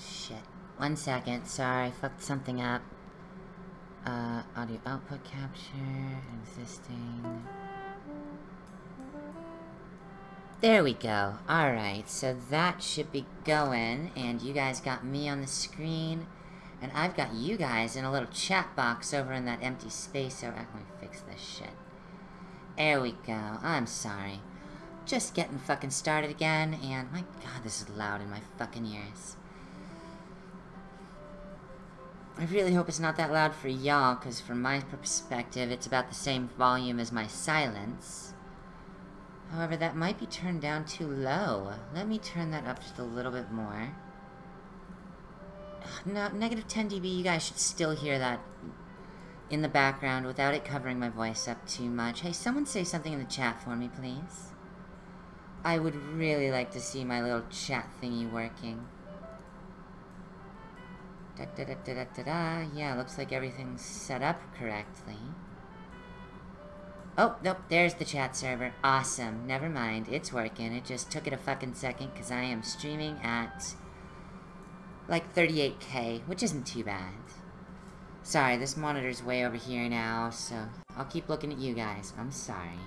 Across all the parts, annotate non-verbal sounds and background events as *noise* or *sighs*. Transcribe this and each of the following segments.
shit. One second, sorry, I fucked something up. Uh, audio output capture, existing... There we go. Alright, so that should be going, and you guys got me on the screen, and I've got you guys in a little chat box over in that empty space over... Let me fix this shit. There we go. I'm sorry. Just getting fucking started again, and my god, this is loud in my fucking ears. I really hope it's not that loud for y'all, because from my perspective, it's about the same volume as my silence. However, that might be turned down too low. Let me turn that up just a little bit more. No, negative 10 dB, you guys should still hear that in the background without it covering my voice up too much. Hey, someone say something in the chat for me, please. I would really like to see my little chat thingy working. Da da da da da da da. Yeah, looks like everything's set up correctly. Oh, nope, there's the chat server. Awesome. Never mind, it's working. It just took it a fucking second because I am streaming at like 38k, which isn't too bad. Sorry, this monitor's way over here now, so I'll keep looking at you guys. I'm sorry.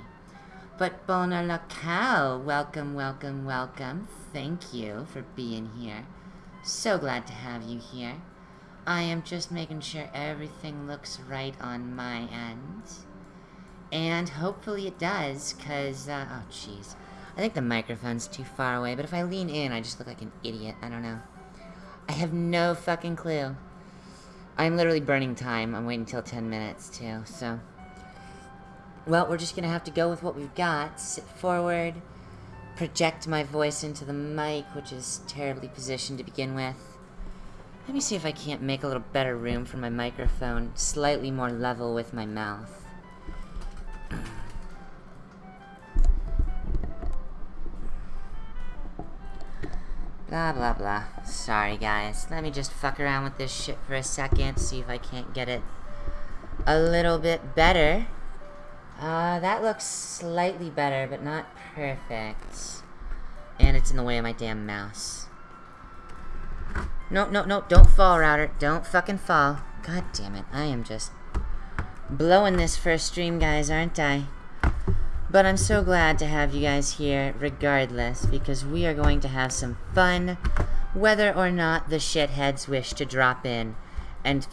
But Bona Locale, welcome, welcome, welcome. Thank you for being here. So glad to have you here. I am just making sure everything looks right on my end. And hopefully it does, because, uh, oh jeez. I think the microphone's too far away, but if I lean in, I just look like an idiot. I don't know. I have no fucking clue. I'm literally burning time. I'm waiting until 10 minutes, too, so... Well, we're just gonna have to go with what we've got. Sit forward, project my voice into the mic, which is terribly positioned to begin with. Let me see if I can't make a little better room for my microphone, slightly more level with my mouth. *clears throat* Blah, blah, blah. Sorry, guys. Let me just fuck around with this shit for a second, see if I can't get it a little bit better. Uh, that looks slightly better, but not perfect. And it's in the way of my damn mouse. No, no, no, don't fall, router. Don't fucking fall. God damn it. I am just blowing this first stream, guys, aren't I? But I'm so glad to have you guys here regardless, because we are going to have some fun, whether or not the shitheads wish to drop in and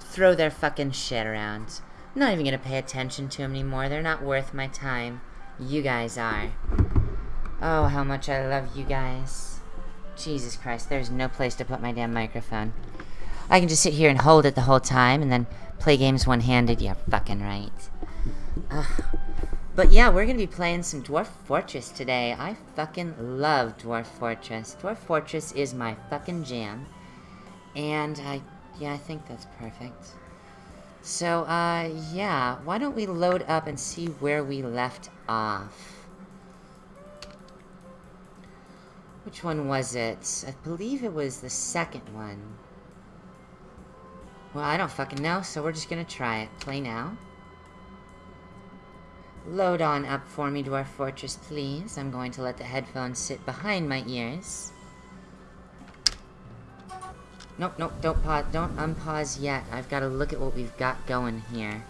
throw their fucking shit around. I'm not even gonna pay attention to them anymore. They're not worth my time. You guys are. Oh, how much I love you guys. Jesus Christ, there's no place to put my damn microphone. I can just sit here and hold it the whole time and then play games one-handed. You're fucking right. Ugh. But yeah, we're gonna be playing some Dwarf Fortress today. I fucking love Dwarf Fortress. Dwarf Fortress is my fucking jam. And I, yeah, I think that's perfect. So, uh, yeah, why don't we load up and see where we left off? Which one was it? I believe it was the second one. Well, I don't fucking know, so we're just gonna try it. Play now. Load on up for me, Dwarf Fortress, please. I'm going to let the headphones sit behind my ears. Nope, nope, don't pause, don't unpause yet. I've got to look at what we've got going here.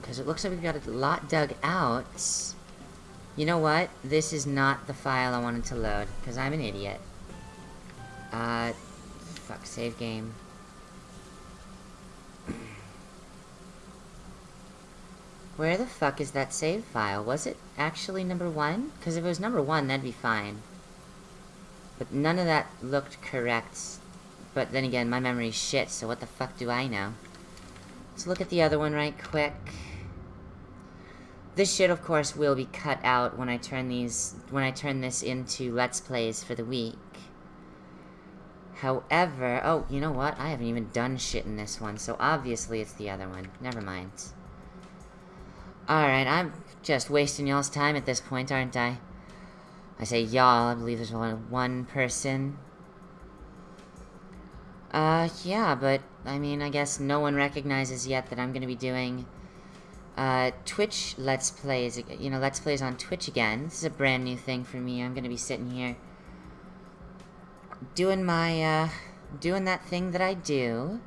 Because it looks like we've got a lot dug out. You know what? This is not the file I wanted to load, because I'm an idiot. Uh, fuck, save game. *clears throat* Where the fuck is that save file? Was it actually number one? Because if it was number one, that'd be fine. But none of that looked correct. But then again, my memory's shit, so what the fuck do I know? Let's look at the other one right quick. This shit, of course, will be cut out when I turn these... when I turn this into Let's Plays for the week. However... Oh, you know what? I haven't even done shit in this one, so obviously it's the other one. Never mind. Alright, I'm just wasting y'all's time at this point, aren't I? I say y'all, I believe there's only one person. Uh, yeah, but, I mean, I guess no one recognizes yet that I'm gonna be doing, uh, Twitch Let's Plays, you know, Let's Plays on Twitch again. This is a brand new thing for me. I'm gonna be sitting here doing my, uh, doing that thing that I do.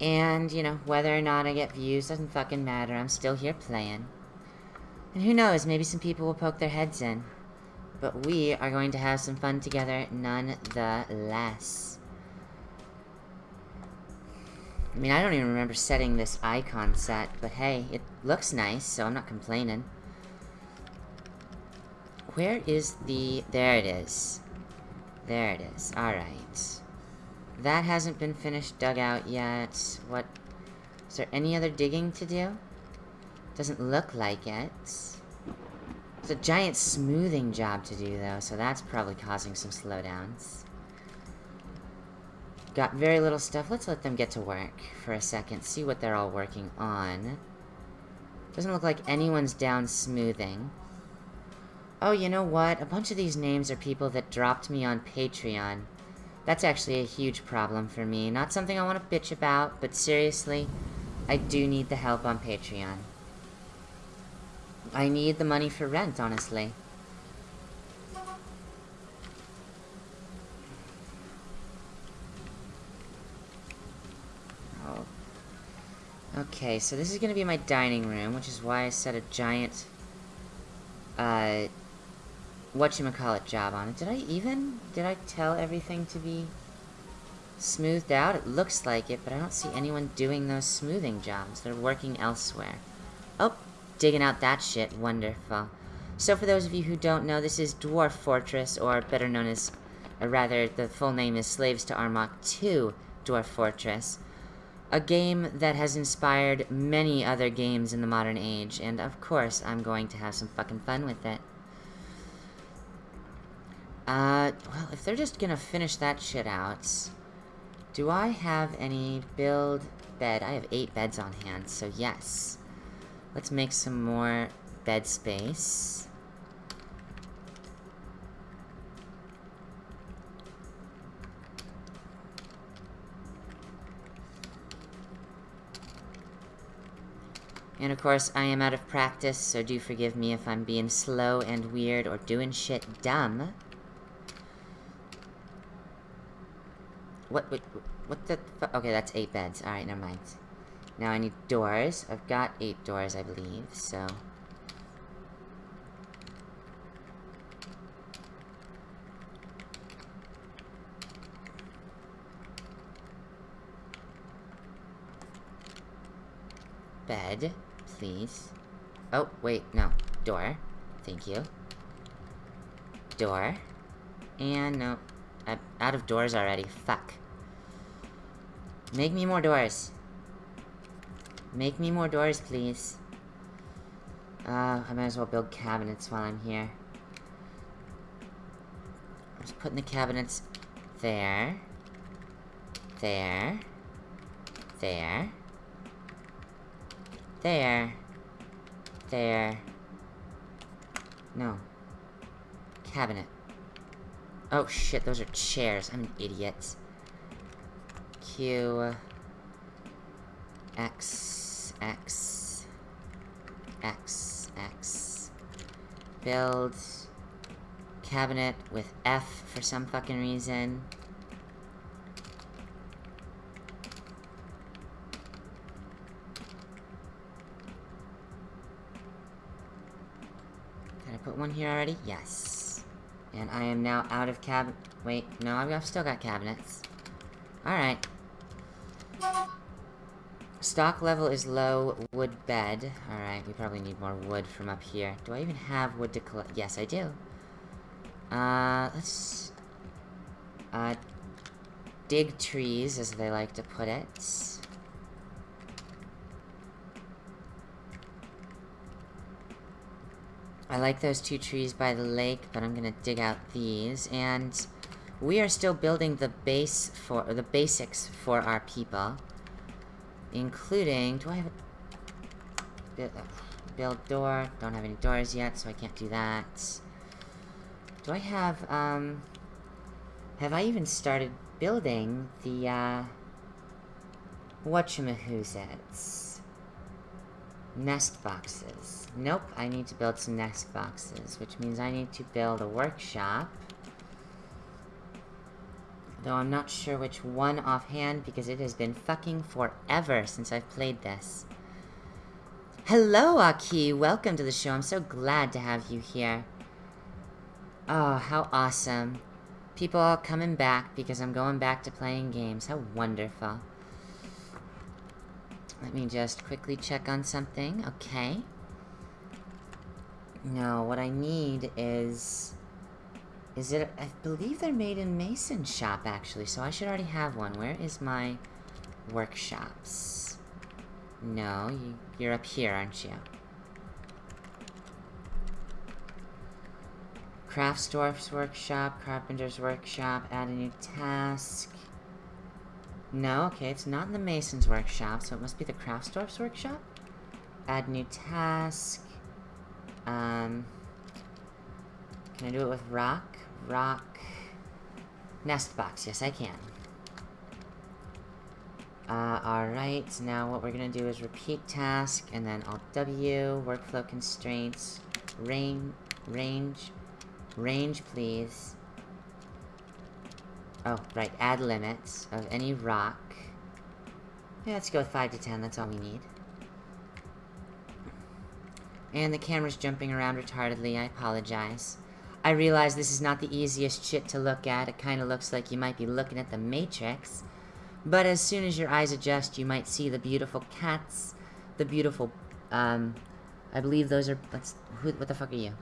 And, you know, whether or not I get views doesn't fucking matter. I'm still here playing. And who knows, maybe some people will poke their heads in. But we are going to have some fun together nonetheless. I mean, I don't even remember setting this icon set, but hey, it looks nice, so I'm not complaining. Where is the... There it is. There it is. Alright. That hasn't been finished dug out yet. What... Is there any other digging to do? Doesn't look like it. It's a giant smoothing job to do, though, so that's probably causing some slowdowns. Got very little stuff. Let's let them get to work for a second, see what they're all working on. Doesn't look like anyone's down smoothing. Oh, you know what? A bunch of these names are people that dropped me on Patreon. That's actually a huge problem for me. Not something I want to bitch about, but seriously, I do need the help on Patreon. I need the money for rent, honestly. Okay, so this is gonna be my dining room, which is why I set a giant, uh, whatchamacallit job on it. Did I even? Did I tell everything to be smoothed out? It looks like it, but I don't see anyone doing those smoothing jobs. They're working elsewhere. Oh, digging out that shit. Wonderful. So for those of you who don't know, this is Dwarf Fortress, or better known as, or rather, the full name is Slaves to Armok 2 Dwarf Fortress. A game that has inspired many other games in the modern age, and of course, I'm going to have some fucking fun with it. Uh, well, if they're just gonna finish that shit out... Do I have any build bed? I have eight beds on hand, so yes. Let's make some more bed space. And of course, I am out of practice, so do forgive me if I'm being slow and weird or doing shit dumb. What, what, what the Okay, that's eight beds. Alright, never mind. Now I need doors. I've got eight doors, I believe, so... Bed, please. Oh, wait, no. Door. Thank you. Door. And no. I'm out of doors already. Fuck. Make me more doors. Make me more doors, please. Uh, I might as well build cabinets while I'm here. I'm just putting the cabinets there. There. There. There. There. No. Cabinet. Oh shit, those are chairs. I'm an idiot. Q X X X X build cabinet with F for some fucking reason. Put one here already? Yes. And I am now out of cab- wait, no, I've still got cabinets. Alright. Stock level is low, wood bed. Alright, we probably need more wood from up here. Do I even have wood to collect? Yes, I do. Uh, let's... Uh, dig trees, as they like to put it. I like those two trees by the lake, but I'm gonna dig out these, and we are still building the base for, the basics for our people. Including, do I have a... Build door, don't have any doors yet, so I can't do that. Do I have, um... Have I even started building the, uh... Whatchamahoosettes? Nest boxes. Nope, I need to build some nest boxes, which means I need to build a workshop. Though I'm not sure which one offhand because it has been fucking forever since I've played this. Hello, Aki! Welcome to the show. I'm so glad to have you here. Oh, how awesome. People are coming back because I'm going back to playing games. How wonderful. Let me just quickly check on something. Okay. No, what I need is... Is it... I believe they're made in Mason Shop, actually, so I should already have one. Where is my workshops? No, you, you're up here, aren't you? Craftsdwarf's workshop, Carpenter's workshop, add a new task. No, okay, it's not in the Mason's workshop, so it must be the Craftsdwarf's workshop? Add new task. Um, can I do it with rock? Rock. Nest box, yes I can. Uh, alright, now what we're gonna do is repeat task, and then Alt W, workflow constraints, range, range, range please. Oh, right, add limits of any rock. Yeah, let's go with 5 to 10, that's all we need. And the camera's jumping around retardedly, I apologize. I realize this is not the easiest shit to look at, it kinda looks like you might be looking at the Matrix. But as soon as your eyes adjust, you might see the beautiful cats, the beautiful, um, I believe those are, let's, who, what the fuck are you?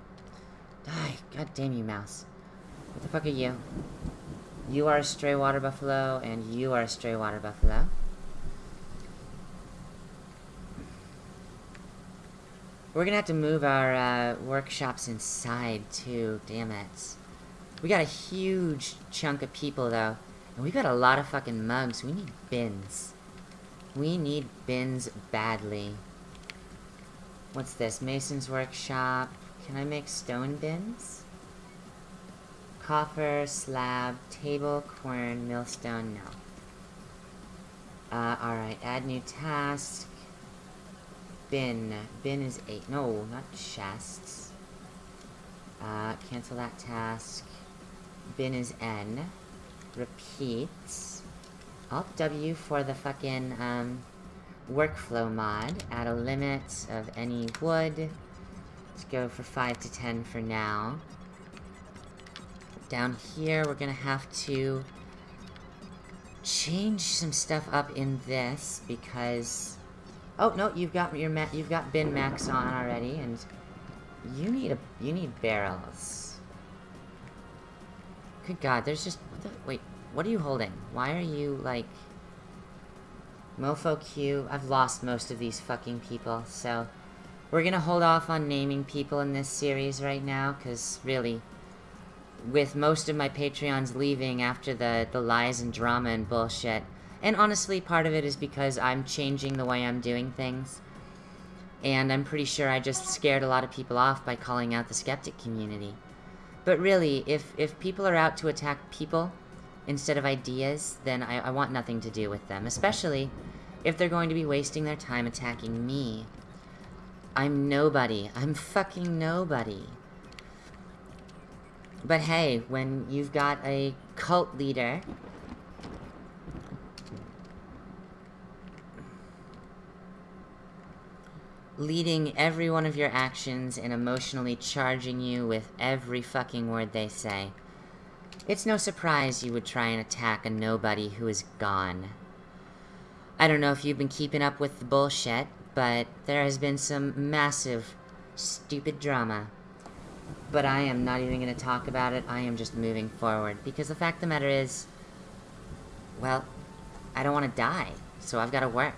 Die, god damn you, mouse. What the fuck are you? You are a stray water buffalo, and you are a stray water buffalo. We're gonna have to move our uh, workshops inside, too. Damn it. We got a huge chunk of people, though. And we got a lot of fucking mugs. We need bins. We need bins badly. What's this? Mason's workshop. Can I make stone bins? Coffer, slab, table, quern, millstone, no. Uh, alright, add new task. Bin. Bin is 8. No, not chests. Uh, cancel that task. Bin is N. Repeat. Alt W for the fucking, um, workflow mod. Add a limit of any wood. Let's go for 5 to 10 for now. Down here, we're gonna have to change some stuff up in this because oh no you've got your ma you've got bin max on already and you need a you need barrels. Good god there's just what the, wait what are you holding? Why are you like mofo q? I've lost most of these fucking people so we're gonna hold off on naming people in this series right now because really with most of my Patreons leaving after the, the lies and drama and bullshit. And honestly, part of it is because I'm changing the way I'm doing things. And I'm pretty sure I just scared a lot of people off by calling out the skeptic community. But really, if, if people are out to attack people instead of ideas, then I, I want nothing to do with them. Especially if they're going to be wasting their time attacking me. I'm nobody. I'm fucking nobody. But hey, when you've got a cult leader... leading every one of your actions and emotionally charging you with every fucking word they say. It's no surprise you would try and attack a nobody who is gone. I don't know if you've been keeping up with the bullshit, but there has been some massive, stupid drama but I am not even going to talk about it. I am just moving forward. Because the fact of the matter is, well, I don't want to die. So I've got to work.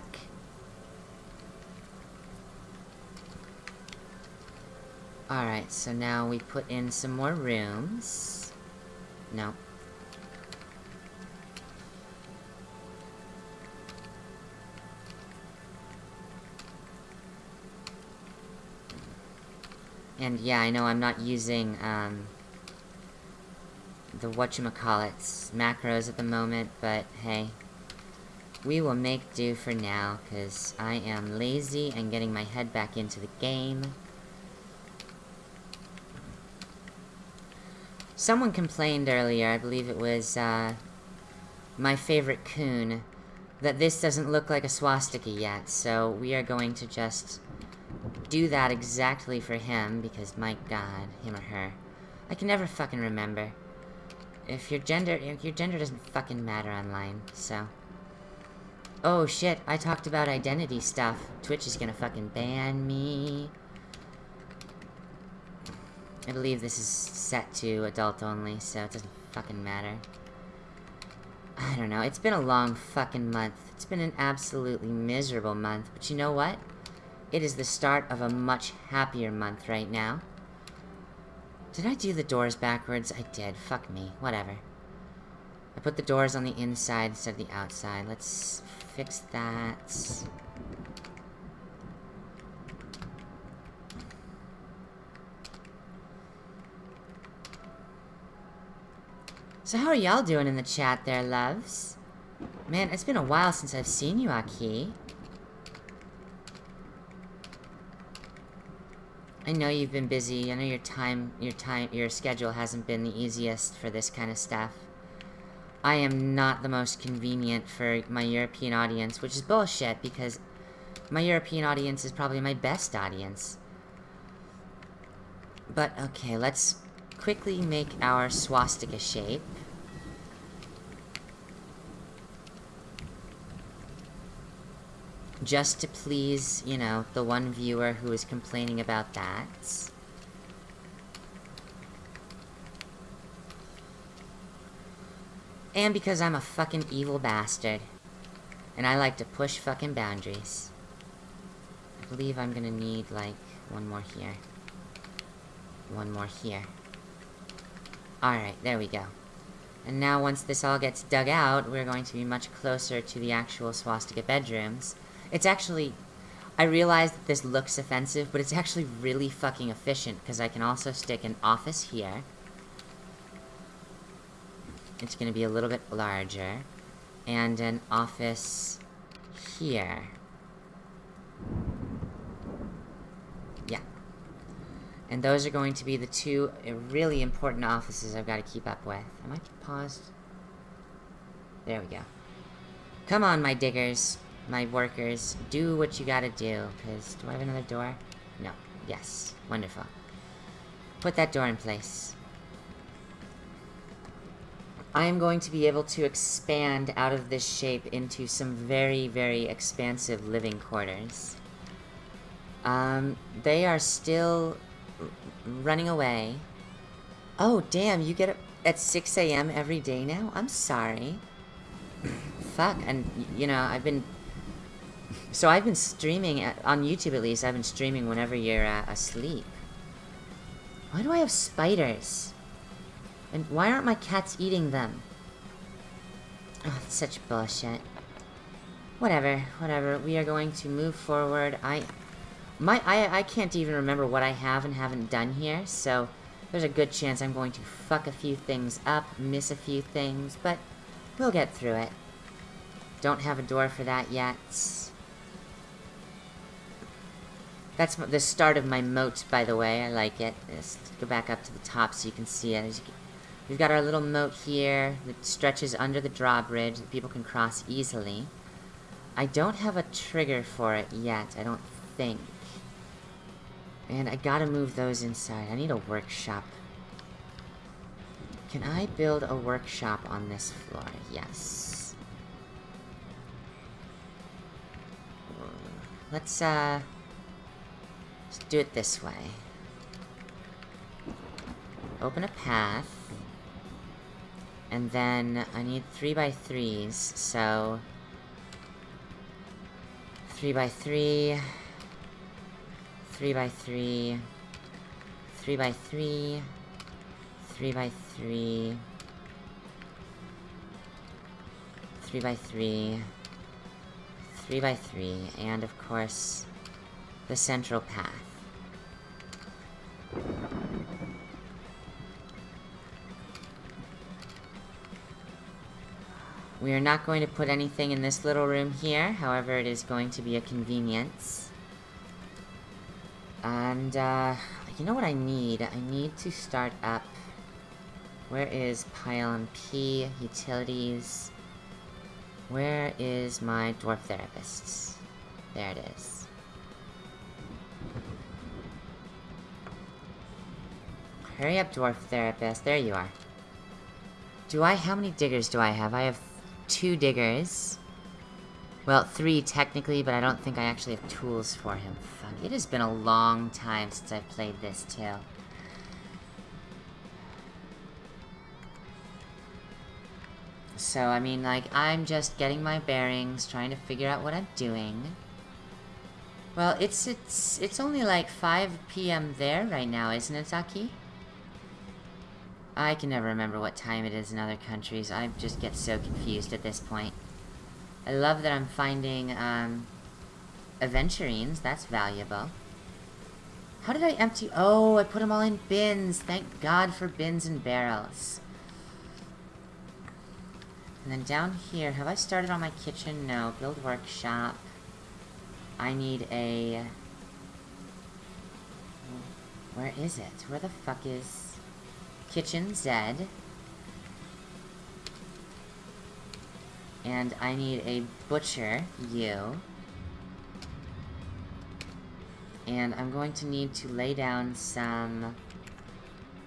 Alright, so now we put in some more rooms. No, And yeah, I know I'm not using, um, the whatchamacallits macros at the moment, but hey. We will make do for now, because I am lazy and getting my head back into the game. Someone complained earlier, I believe it was, uh, my favorite coon, that this doesn't look like a swastika yet, so we are going to just do that exactly for him, because my god, him or her. I can never fucking remember. If your gender, your gender doesn't fucking matter online, so... Oh shit, I talked about identity stuff. Twitch is gonna fucking ban me. I believe this is set to adult only, so it doesn't fucking matter. I don't know, it's been a long fucking month. It's been an absolutely miserable month, but you know what? It is the start of a much happier month right now. Did I do the doors backwards? I did. Fuck me. Whatever. I put the doors on the inside instead of the outside. Let's fix that. So how are y'all doing in the chat there, loves? Man, it's been a while since I've seen you, Aki. I know you've been busy. I know your time, your time, your schedule hasn't been the easiest for this kind of stuff. I am not the most convenient for my European audience, which is bullshit because my European audience is probably my best audience. But, okay, let's quickly make our swastika shape. Just to please, you know, the one viewer who is complaining about that. And because I'm a fucking evil bastard. And I like to push fucking boundaries. I believe I'm gonna need, like, one more here. One more here. Alright, there we go. And now once this all gets dug out, we're going to be much closer to the actual swastika bedrooms. It's actually... I realize that this looks offensive, but it's actually really fucking efficient, because I can also stick an office here. It's gonna be a little bit larger. And an office here. Yeah. And those are going to be the two really important offices I've got to keep up with. Am I paused? There we go. Come on, my diggers my workers, do what you gotta do, because... Do I have another door? No. Yes. Wonderful. Put that door in place. I am going to be able to expand out of this shape into some very, very expansive living quarters. Um, they are still running away. Oh, damn, you get up at 6 a.m. every day now? I'm sorry. Fuck, and, you know, I've been so I've been streaming, at, on YouTube at least, I've been streaming whenever you're uh, asleep. Why do I have spiders? And why aren't my cats eating them? Oh, it's such bullshit. Whatever, whatever. We are going to move forward. I... My, I, I can't even remember what I have and haven't done here, so... There's a good chance I'm going to fuck a few things up, miss a few things, but... We'll get through it. Don't have a door for that yet. That's the start of my moat, by the way. I like it. Let's go back up to the top so you can see it. We've got our little moat here that stretches under the drawbridge that people can cross easily. I don't have a trigger for it yet, I don't think. And I gotta move those inside. I need a workshop. Can I build a workshop on this floor? Yes. Let's, uh... Let's do it this way. Open a path. And then I need 3 by 3s so... 3 by 3 3 by 3 3 by 3 3 by 3 3 by 3 3 by 3 and of course the central path. We are not going to put anything in this little room here, however it is going to be a convenience. And, uh, you know what I need? I need to start up... Where is PyLNP? Utilities... Where is my dwarf therapist? There it is. Hurry up, dwarf therapist. There you are. Do I- how many diggers do I have? I have two diggers. Well, three technically, but I don't think I actually have tools for him. Fuck, it has been a long time since I've played this, too. So, I mean, like, I'm just getting my bearings, trying to figure out what I'm doing. Well, it's, it's, it's only like 5 p.m. there right now, isn't it, Zaki? I can never remember what time it is in other countries. I just get so confused at this point. I love that I'm finding, um, aventurines. That's valuable. How did I empty- Oh, I put them all in bins. Thank God for bins and barrels. And then down here, have I started on my kitchen? No. Build workshop. I need a... Where is it? Where the fuck is... Kitchen Z. And I need a butcher, U. And I'm going to need to lay down some...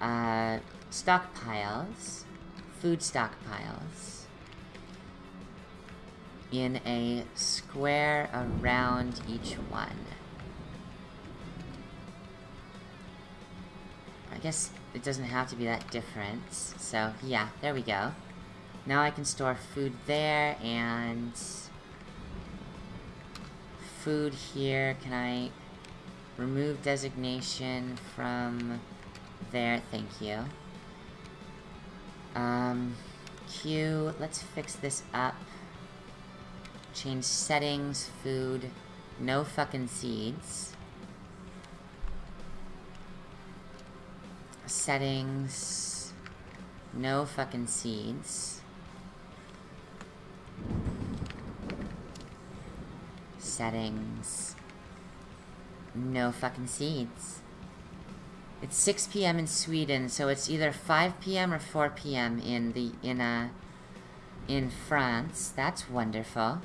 Uh, stockpiles. Food stockpiles in a square around each one. I guess it doesn't have to be that different. So, yeah, there we go. Now I can store food there, and... Food here, can I... Remove designation from there, thank you. Um, Q, let's fix this up. Change settings, food, no fucking seeds. Settings, no fucking seeds. Settings, no fucking seeds. It's 6 p.m. in Sweden, so it's either 5 p.m. or 4 p.m. in the in a in France. That's wonderful.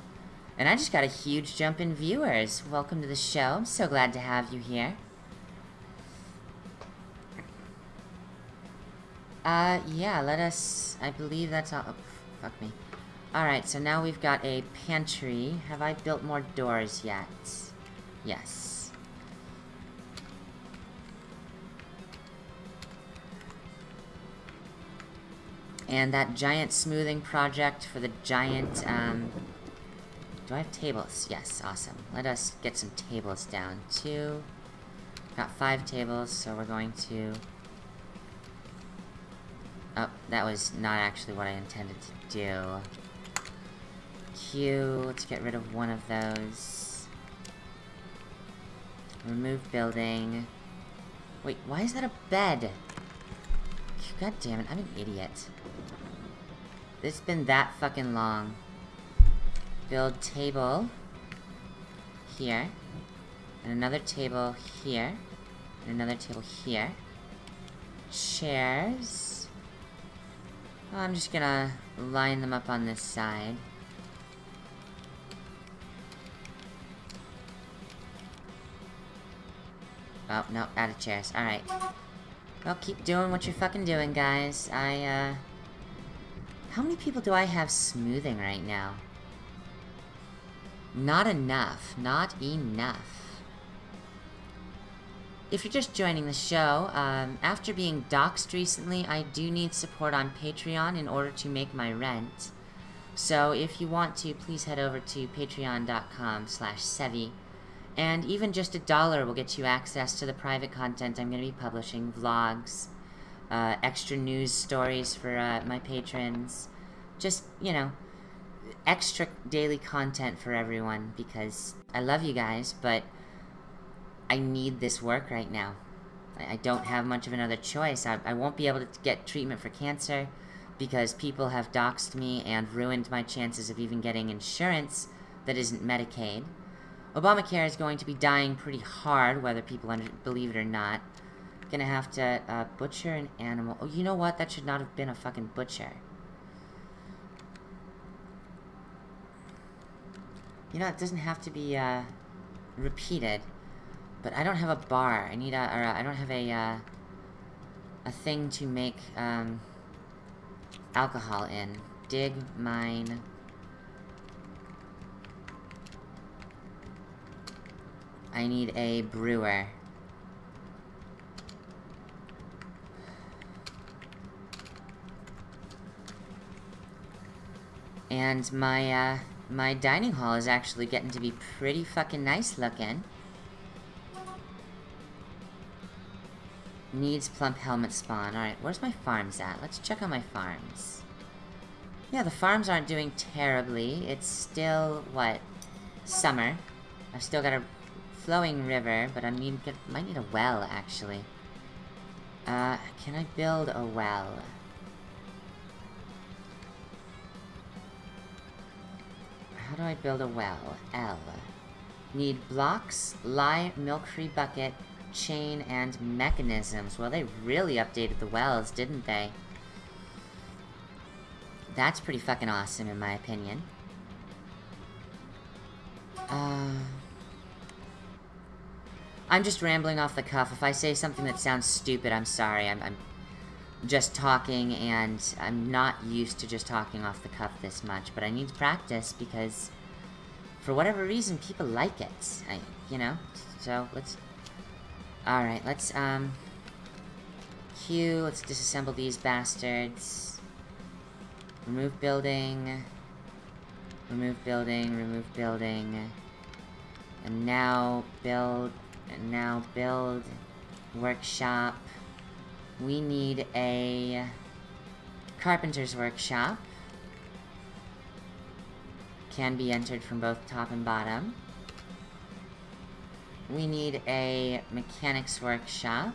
And I just got a huge jump in viewers. Welcome to the show. I'm so glad to have you here. Uh, yeah, let us... I believe that's all... Oh, fuck me. Alright, so now we've got a pantry. Have I built more doors yet? Yes. And that giant smoothing project for the giant, um, do I have tables? Yes, awesome. Let us get some tables down. too. Got five tables, so we're going to... Oh, that was not actually what I intended to do. Q, let's get rid of one of those. Remove building. Wait, why is that a bed? God damn it, I'm an idiot. It's been that fucking long build table here, and another table here, and another table here. Chairs. I'm just gonna line them up on this side. Oh, no, out of chairs. Alright. Well, keep doing what you're fucking doing, guys. I, uh... How many people do I have smoothing right now? Not enough. Not enough. If you're just joining the show, um, after being doxxed recently, I do need support on Patreon in order to make my rent. So if you want to, please head over to patreon.com slash Sevi. And even just a dollar will get you access to the private content I'm going to be publishing, vlogs, uh, extra news stories for uh, my patrons. Just, you know, extra daily content for everyone because I love you guys, but I need this work right now. I, don't have much of another choice. I, I won't be able to get treatment for cancer because people have doxed me and ruined my chances of even getting insurance that isn't Medicaid. Obamacare is going to be dying pretty hard, whether people believe it or not. Gonna have to uh, butcher an animal. Oh, you know what? That should not have been a fucking butcher. You know, it doesn't have to be, uh, repeated. But I don't have a bar. I need a, or a, I don't have a, uh, a thing to make, um, alcohol in. Dig, mine... I need a brewer. And my, uh, my dining hall is actually getting to be pretty fucking nice looking. Needs plump helmet spawn. Alright, where's my farms at? Let's check on my farms. Yeah, the farms aren't doing terribly. It's still, what, summer. I've still got a flowing river, but I need, get, might need a well, actually. Uh, can I build a well? How do I build a well? L. Need blocks, lye, milk-free bucket, chain, and mechanisms. Well, they really updated the wells, didn't they? That's pretty fucking awesome, in my opinion. Uh... I'm just rambling off the cuff. If I say something that sounds stupid, I'm sorry. I'm, I'm just talking, and I'm not used to just talking off the cuff this much. But I need to practice, because for whatever reason, people like it. I, you know? So, let's... Alright, let's, um... Q, let's disassemble these bastards. Remove building. Remove building, remove building. And now, build and now build workshop. We need a carpenter's workshop. Can be entered from both top and bottom. We need a mechanic's workshop.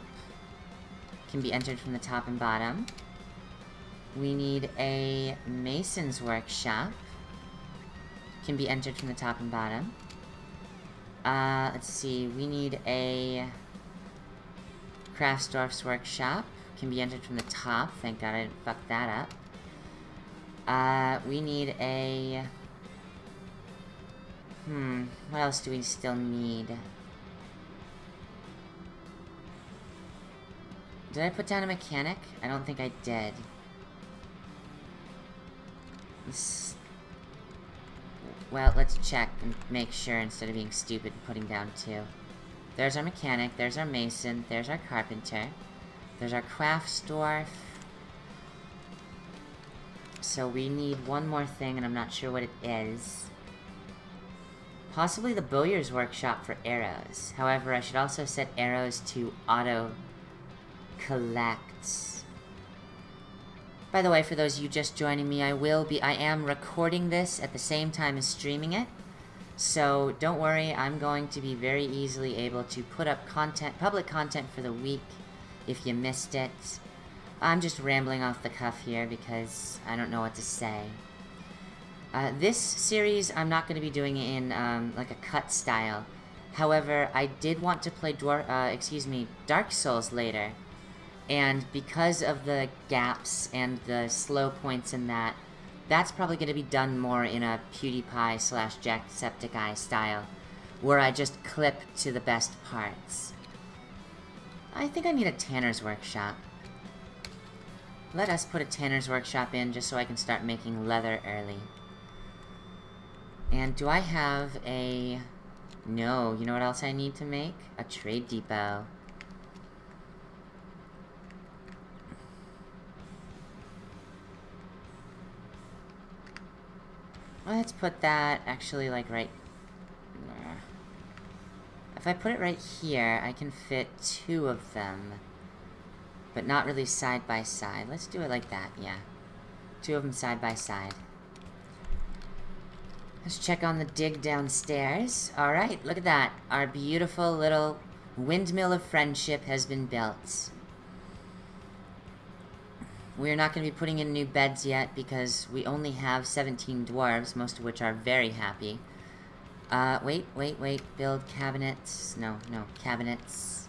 Can be entered from the top and bottom. We need a mason's workshop. Can be entered from the top and bottom. Uh, let's see, we need a Craftsdwarf's workshop. Can be entered from the top. Thank god I didn't fuck that up. Uh, we need a... Hmm, what else do we still need? Did I put down a mechanic? I don't think I did. Well, let's check and make sure instead of being stupid and putting down two. There's our mechanic, there's our mason, there's our carpenter, there's our Craftsdwarf. So we need one more thing, and I'm not sure what it is. Possibly the bowyer's workshop for arrows. However, I should also set arrows to auto-collect. By the way, for those of you just joining me, I will be- I am recording this at the same time as streaming it. So, don't worry, I'm going to be very easily able to put up content, public content for the week if you missed it. I'm just rambling off the cuff here because I don't know what to say. Uh, this series, I'm not going to be doing it in, um, like a cut style. However, I did want to play Dwar uh, excuse me, Dark Souls later. And because of the gaps and the slow points in that, that's probably going to be done more in a PewDiePie slash Jacksepticeye style, where I just clip to the best parts. I think I need a Tanner's Workshop. Let us put a Tanner's Workshop in just so I can start making leather early. And do I have a... No, you know what else I need to make? A Trade Depot. Let's put that actually like right... If I put it right here, I can fit two of them. But not really side by side. Let's do it like that, yeah. Two of them side by side. Let's check on the dig downstairs. Alright, look at that. Our beautiful little windmill of friendship has been built. We're not going to be putting in new beds yet because we only have 17 dwarves, most of which are very happy. Uh, wait, wait, wait. Build cabinets. No, no, cabinets.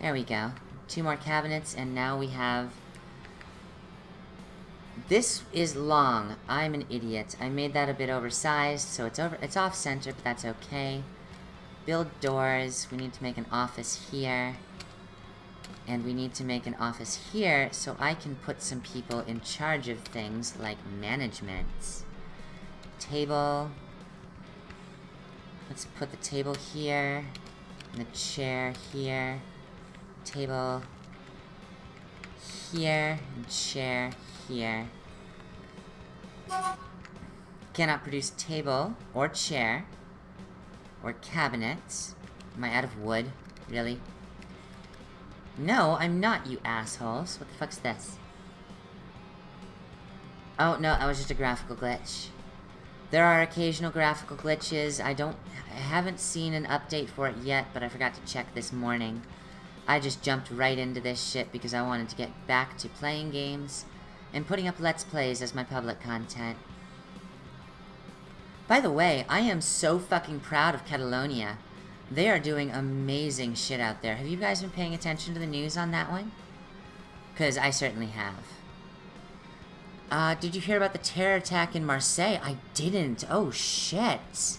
There we go. Two more cabinets, and now we have This is long. I'm an idiot. I made that a bit oversized, so it's over. It's off center, but that's okay. Build doors. We need to make an office here. And we need to make an office here so I can put some people in charge of things like management. Table. Let's put the table here. And the chair here. Table here. And chair here. Cannot produce table or chair or cabinet. Am I out of wood? Really? No, I'm not, you assholes. What the fuck's this? Oh, no, that was just a graphical glitch. There are occasional graphical glitches. I don't... I haven't seen an update for it yet, but I forgot to check this morning. I just jumped right into this shit because I wanted to get back to playing games and putting up Let's Plays as my public content. By the way, I am so fucking proud of Catalonia. They are doing amazing shit out there. Have you guys been paying attention to the news on that one? Because I certainly have. Uh, did you hear about the terror attack in Marseille? I didn't. Oh, shit.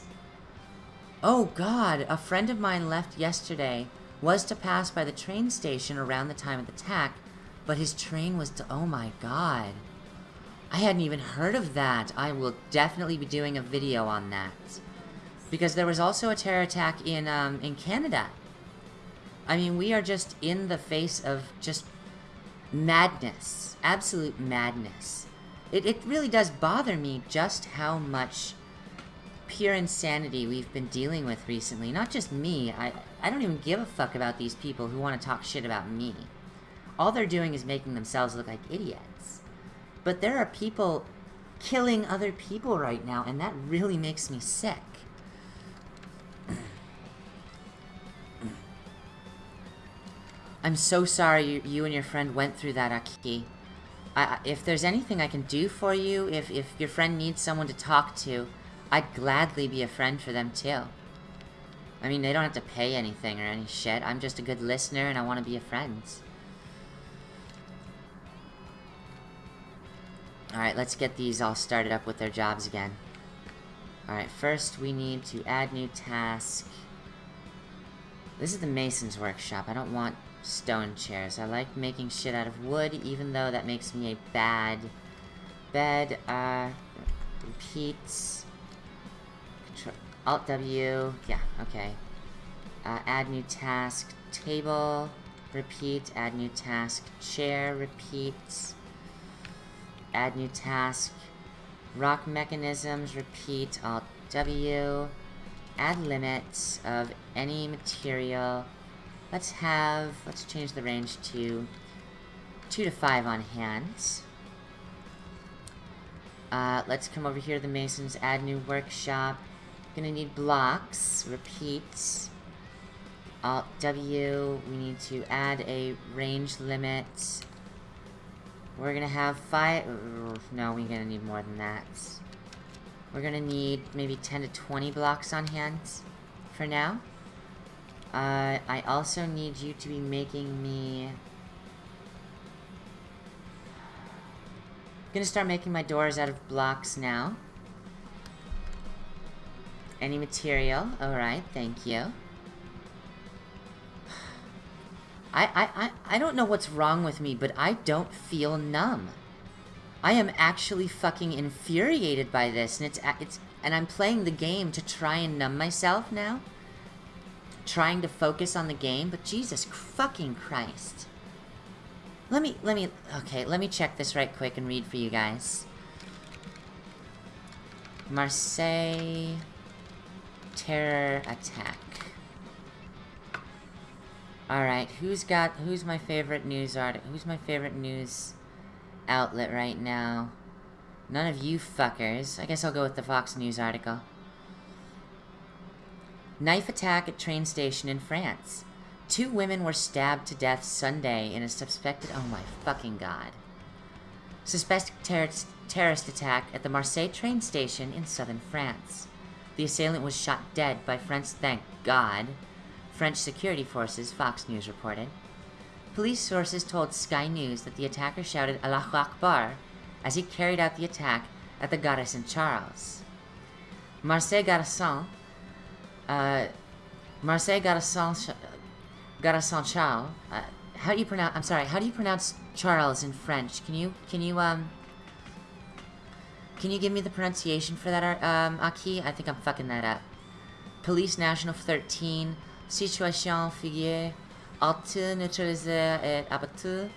Oh, God. A friend of mine left yesterday, was to pass by the train station around the time of the attack, but his train was to... Oh, my God. I hadn't even heard of that. I will definitely be doing a video on that. Because there was also a terror attack in, um, in Canada. I mean, we are just in the face of just madness. Absolute madness. It, it really does bother me just how much pure insanity we've been dealing with recently. Not just me. I, I don't even give a fuck about these people who want to talk shit about me. All they're doing is making themselves look like idiots. But there are people killing other people right now, and that really makes me sick. *clears throat* I'm so sorry you, you, and your friend went through that, Aki. I, if there's anything I can do for you, if, if your friend needs someone to talk to, I'd gladly be a friend for them too. I mean, they don't have to pay anything or any shit. I'm just a good listener and I want to be a friend. Alright, let's get these all started up with their jobs again. Alright, first we need to add new task. This is the Mason's workshop. I don't want stone chairs. I like making shit out of wood, even though that makes me a bad bed. Uh, repeats. Alt W. Yeah, okay. Uh, add new task. Table. Repeat. Add new task. Chair. Repeat. Add new task. Rock mechanisms. Repeat. Alt W. Add limits of any material. Let's have, let's change the range to 2 to 5 on hands. Uh, let's come over here to the Masons, add new workshop. Gonna need blocks, repeat. Alt W, we need to add a range limit. We're gonna have five, no, we're gonna need more than that. We're gonna need maybe 10 to 20 blocks on hand for now. Uh, I also need you to be making me... I'm gonna start making my doors out of blocks now. Any material? Alright, thank you. I, I, I, I don't know what's wrong with me, but I don't feel numb. I am actually fucking infuriated by this, and it's, it's, and I'm playing the game to try and numb myself now trying to focus on the game, but Jesus fucking Christ. Let me, let me, okay, let me check this right quick and read for you guys. Marseille terror attack. Alright, who's got, who's my favorite news article, who's my favorite news outlet right now? None of you fuckers. I guess I'll go with the Fox News article. Knife attack at train station in France. Two women were stabbed to death Sunday in a suspected... Oh my fucking god. Suspected ter terrorist attack at the Marseille train station in southern France. The assailant was shot dead by French, thank God, French security forces, Fox News reported. Police sources told Sky News that the attacker shouted Allahu Akbar as he carried out the attack at the Gare Saint-Charles. Marseille Garçon, uh, Marseille Garçon, Gare Saint-Charles, uh, how do you pronounce, I'm sorry, how do you pronounce Charles in French? Can you, can you, um, can you give me the pronunciation for that, um, Aki? I think I'm fucking that up. Police National 13, Situation figure, altı neutralisé et abattu,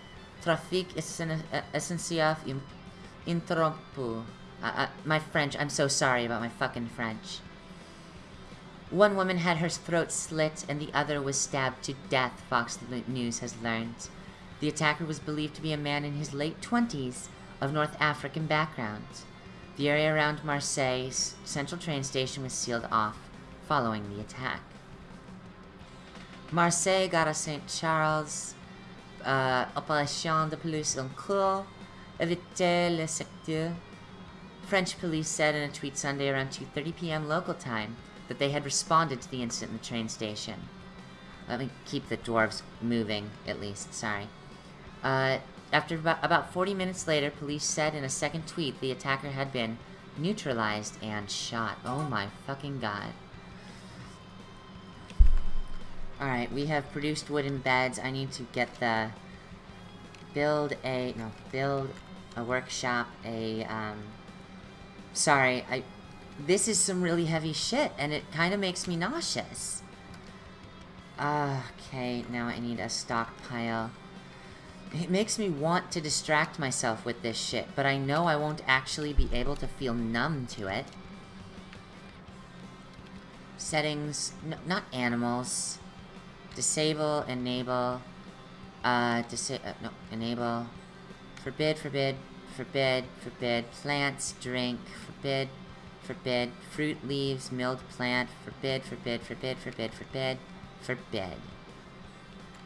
trafic essentiel interrompu. My French, I'm so sorry about my fucking French. One woman had her throat slit and the other was stabbed to death, Fox News has learned. The attacker was believed to be a man in his late 20s of North African background. The area around Marseille's central train station was sealed off following the attack. Marseille Gare Saint-Charles, uh, Opération de police en cours, éviter le secteur. French police said in a tweet Sunday around 2.30 p.m. local time that they had responded to the incident in the train station. Let me keep the dwarves moving, at least, sorry. Uh, after about, about 40 minutes later, police said in a second tweet the attacker had been neutralized and shot. Oh my fucking god. Alright, we have produced wooden beds. I need to get the... Build a... No, build a workshop, a, um... Sorry, I... This is some really heavy shit, and it kind of makes me nauseous. Okay, now I need a stockpile. It makes me want to distract myself with this shit, but I know I won't actually be able to feel numb to it. Settings, no, not animals. Disable, enable, uh, disa uh, no, enable, forbid, forbid, forbid, forbid, plants, drink, forbid, forbid, fruit, leaves, milled plant, forbid, forbid, forbid, forbid, forbid, forbid.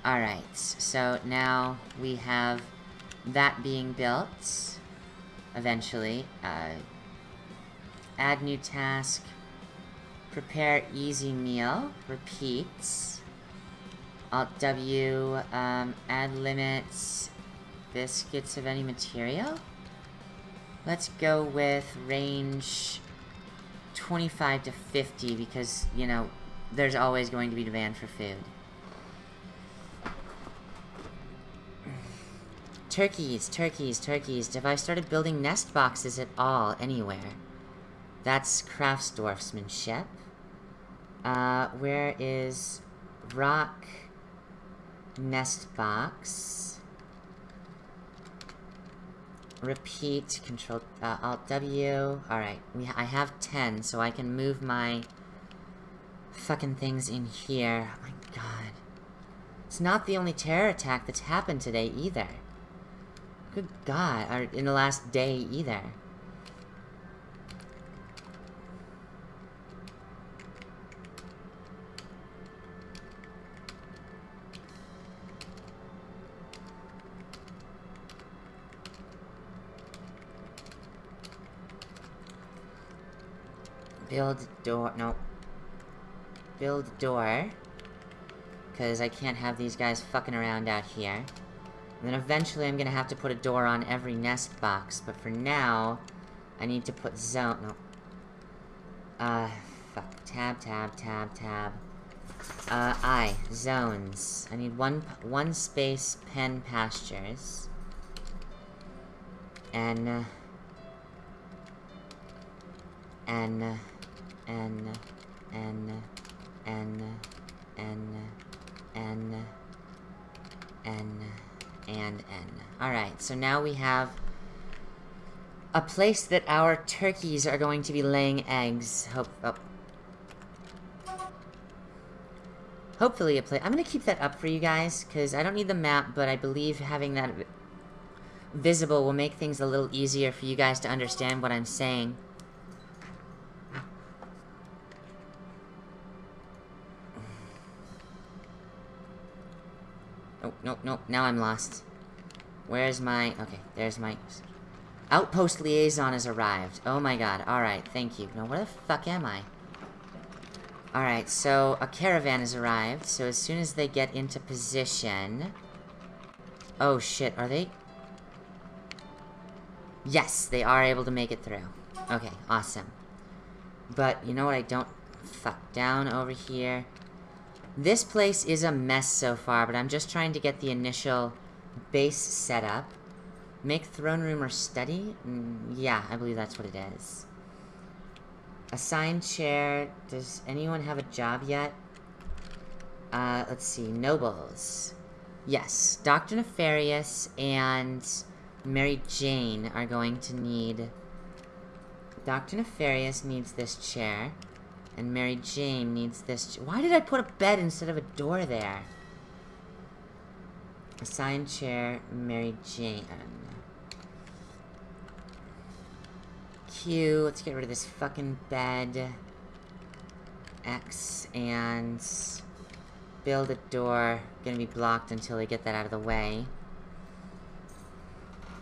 Alright, so now we have that being built, eventually. Uh, add new task, prepare easy meal, repeats. Alt W, um, add limits, biscuits of any material? Let's go with range 25 to 50 because, you know, there's always going to be demand for food. Turkeys, turkeys, turkeys. Have I started building nest boxes at all anywhere? That's craftsdwarfsmanship. Uh, where is rock nest box. Repeat, control, uh, alt W. Alright, I have 10, so I can move my fucking things in here. Oh my god. It's not the only terror attack that's happened today, either. Good god, or in the last day, either. Build door. No. Build door. Because I can't have these guys fucking around out here. And then eventually I'm gonna have to put a door on every nest box. But for now, I need to put zone. No. Uh, fuck. Tab, tab, tab, tab. Uh, I. Zones. I need one, one space pen pastures. And, uh, and, uh, N N N N N N and N. Alright, so now we have a place that our turkeys are going to be laying eggs. Hope oh. Hopefully a place. I'm going to keep that up for you guys, because I don't need the map, but I believe having that visible will make things a little easier for you guys to understand what I'm saying. Oh, no, no, now I'm lost. Where's my... Okay, there's my... Outpost liaison has arrived. Oh my god, alright, thank you. Now, where the fuck am I? Alright, so a caravan has arrived, so as soon as they get into position... Oh shit, are they... Yes, they are able to make it through. Okay, awesome. But, you know what I don't... Fuck, down over here. This place is a mess so far, but I'm just trying to get the initial base set up. Make throne room or study? Mm, yeah, I believe that's what it is. Assigned chair. Does anyone have a job yet? Uh, let's see. Nobles. Yes, Dr. Nefarious and Mary Jane are going to need... Dr. Nefarious needs this chair. And Mary Jane needs this... Why did I put a bed instead of a door there? Assigned chair, Mary Jane. Q, let's get rid of this fucking bed. X, and... Build a door. Gonna be blocked until they get that out of the way.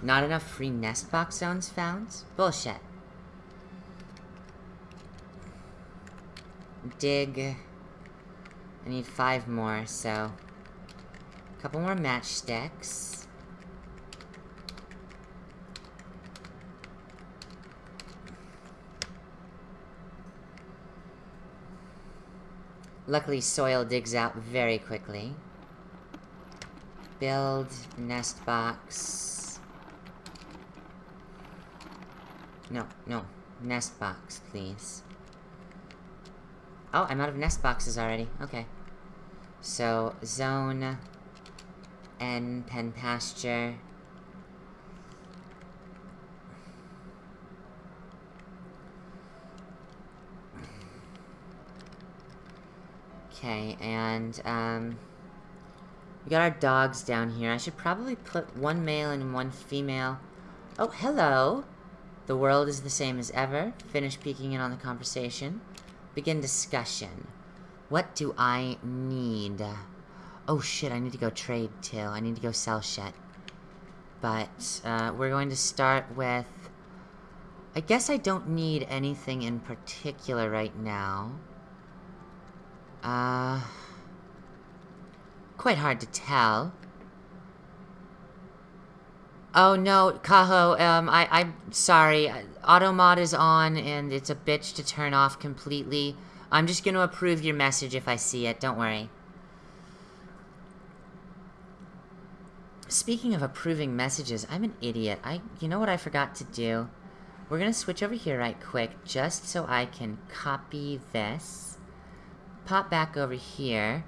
Not enough free nest box zones found? Bullshit. Dig. I need five more, so... A couple more matchsticks. Luckily, soil digs out very quickly. Build nest box. No, no. Nest box, please. Oh, I'm out of nest boxes already. Okay. So, zone... N, pen pasture... Okay, and, um... We got our dogs down here. I should probably put one male and one female. Oh, hello! The world is the same as ever. Finish peeking in on the conversation. Begin discussion. What do I need? Oh shit, I need to go trade too. I need to go sell shit. But, uh, we're going to start with... I guess I don't need anything in particular right now. Uh... Quite hard to tell. Oh no, Kaho, um, I, I'm sorry. Automod is on and it's a bitch to turn off completely. I'm just gonna approve your message if I see it, don't worry. Speaking of approving messages, I'm an idiot. I, you know what I forgot to do? We're gonna switch over here right quick, just so I can copy this. Pop back over here.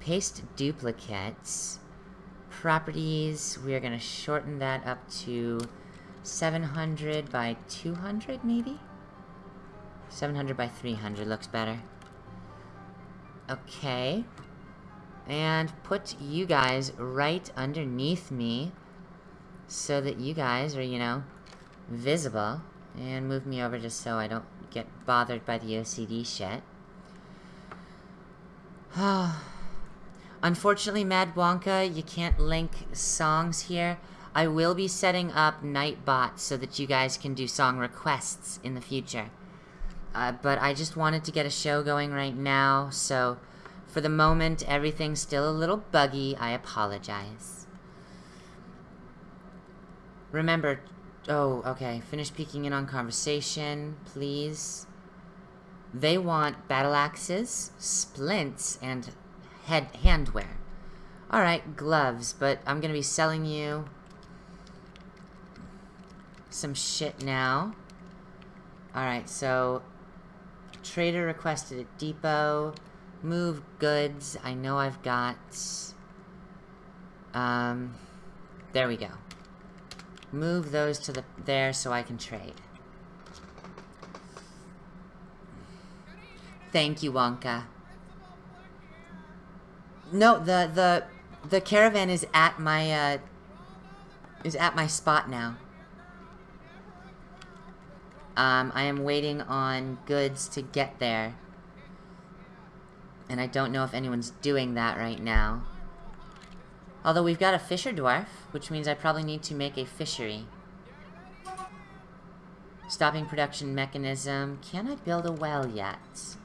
Paste duplicates properties, we are going to shorten that up to 700 by 200, maybe? 700 by 300 looks better. Okay. And put you guys right underneath me so that you guys are, you know, visible. And move me over just so I don't get bothered by the OCD shit. Oh, *sighs* Unfortunately, Mad Wonka, you can't link songs here. I will be setting up Nightbot so that you guys can do song requests in the future. Uh, but I just wanted to get a show going right now, so for the moment, everything's still a little buggy. I apologize. Remember, oh, okay, finish peeking in on conversation, please. They want battle axes, splints, and head handwear. Alright, gloves, but I'm gonna be selling you some shit now. Alright, so trader requested at depot. Move goods. I know I've got um there we go. Move those to the there so I can trade. Thank you, Wonka. No, the the the caravan is at my uh is at my spot now. Um, I am waiting on goods to get there. And I don't know if anyone's doing that right now. Although we've got a fisher dwarf, which means I probably need to make a fishery. Stopping production mechanism. Can I build a well yet?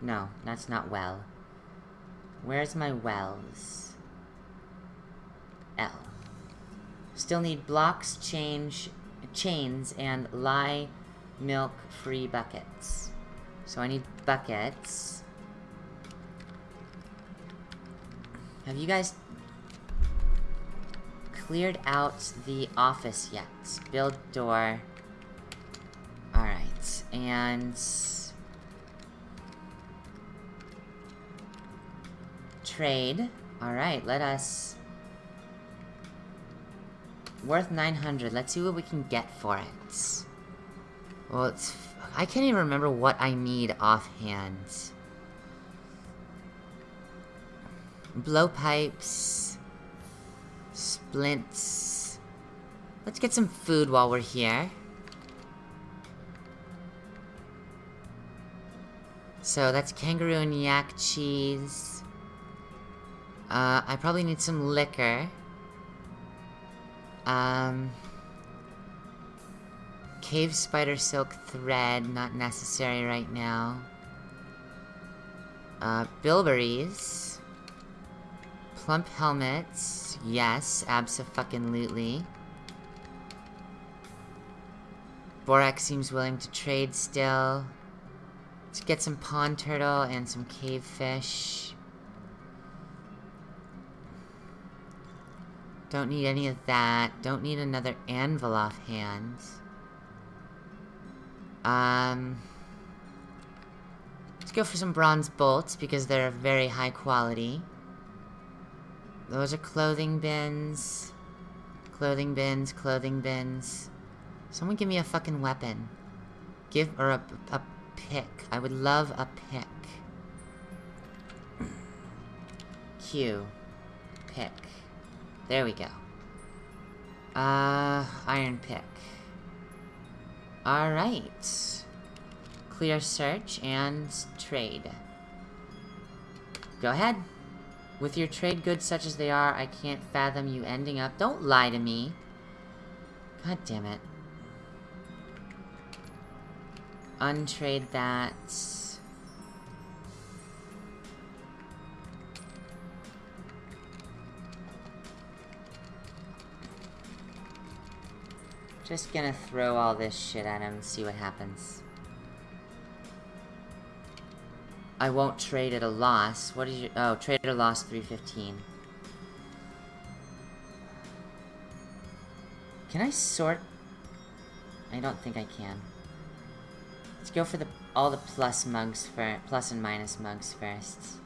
No, that's not well. Where's my wells? L. Still need blocks, change, chains and lye milk free buckets. So I need buckets. Have you guys cleared out the office yet? Build door. Alright, and... Trade. Alright, let us... Worth 900. Let's see what we can get for it. Well, it's... I can't even remember what I need offhand. Blowpipes. Splints. Let's get some food while we're here. So that's kangaroo and yak cheese. Uh, I probably need some liquor. Um... Cave spider silk thread, not necessary right now. Uh, bilberries. Plump helmets. Yes, abso-fucking-lutely. Borax seems willing to trade still. Let's get some pond turtle and some cave fish. Don't need any of that. Don't need another anvil offhand. Um... Let's go for some bronze bolts, because they're of very high quality. Those are clothing bins. Clothing bins, clothing bins. Someone give me a fucking weapon. Give, or a, a pick. I would love a pick. *clears throat* Q. Pick. There we go. Uh, iron pick. Alright. Clear search and trade. Go ahead. With your trade goods such as they are, I can't fathom you ending up- Don't lie to me! God damn it. Untrade that. Just gonna throw all this shit at him and see what happens. I won't trade at a loss. What is your- oh, trade at a loss 315. Can I sort? I don't think I can. Let's go for the all the plus mugs for plus and minus mugs first.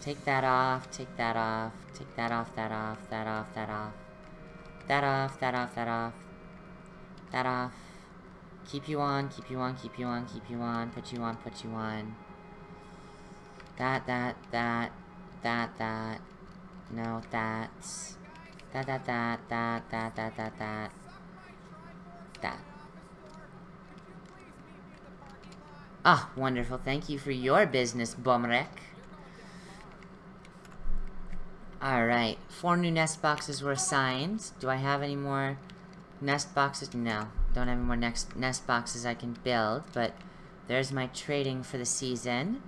Take that off, take that off, take that off, that off, that off, that off. That off, that off, that off. That off. Keep you on, keep you on, keep you on, keep you on, put you on, put you on. That, that, that, that, that. No, that. That, that, that, that, that, that, that, that. That. Ah, wonderful. Thank you for your business, Bomrek. Alright, four new nest boxes were assigned. Do I have any more nest boxes? No, don't have any more next nest boxes I can build, but there's my trading for the season.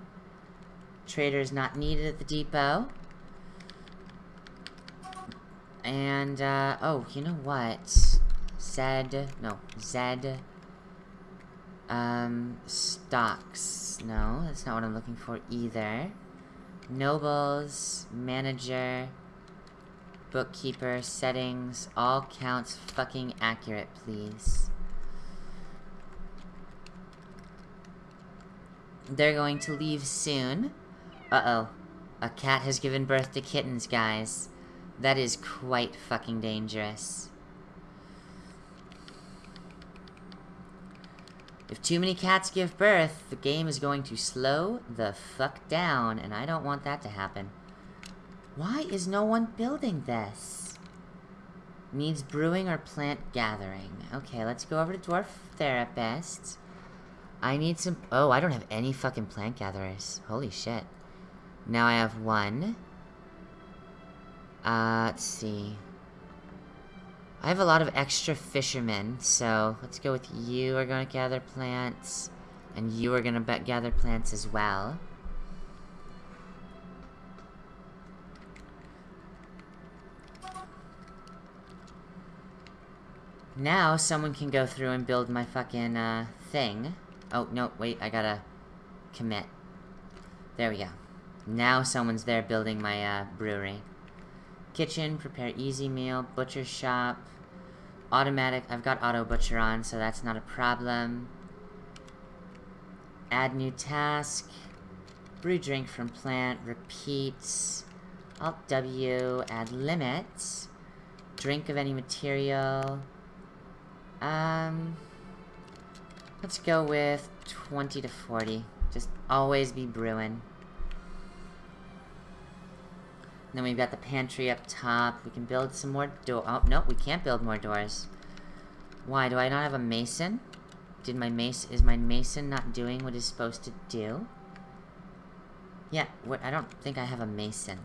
Trader is not needed at the depot. And, uh, oh, you know what? Zed, no, Zed, um, stocks. No, that's not what I'm looking for either. Nobles, manager, bookkeeper, settings, all counts fucking accurate, please. They're going to leave soon. Uh-oh. A cat has given birth to kittens, guys. That is quite fucking dangerous. If too many cats give birth, the game is going to slow the fuck down, and I don't want that to happen. Why is no one building this? Needs brewing or plant gathering. Okay, let's go over to Dwarf Therapist. I need some- oh, I don't have any fucking plant gatherers. Holy shit. Now I have one. Uh, let's see. I have a lot of extra fishermen, so let's go with you are going to gather plants, and you are going to gather plants as well. Now, someone can go through and build my fucking, uh, thing. Oh, no, wait, I gotta commit. There we go. Now someone's there building my, uh, brewery. Kitchen, prepare easy meal, butcher shop, automatic, I've got auto butcher on, so that's not a problem. Add new task, brew drink from plant, repeats, Alt W, add limits, drink of any material, um, let's go with 20 to 40. Just always be brewing. then we've got the pantry up top. We can build some more door- Oh, no, we can't build more doors. Why, do I not have a mason? Did my mace- is my mason not doing what it's supposed to do? Yeah, what- I don't think I have a mason.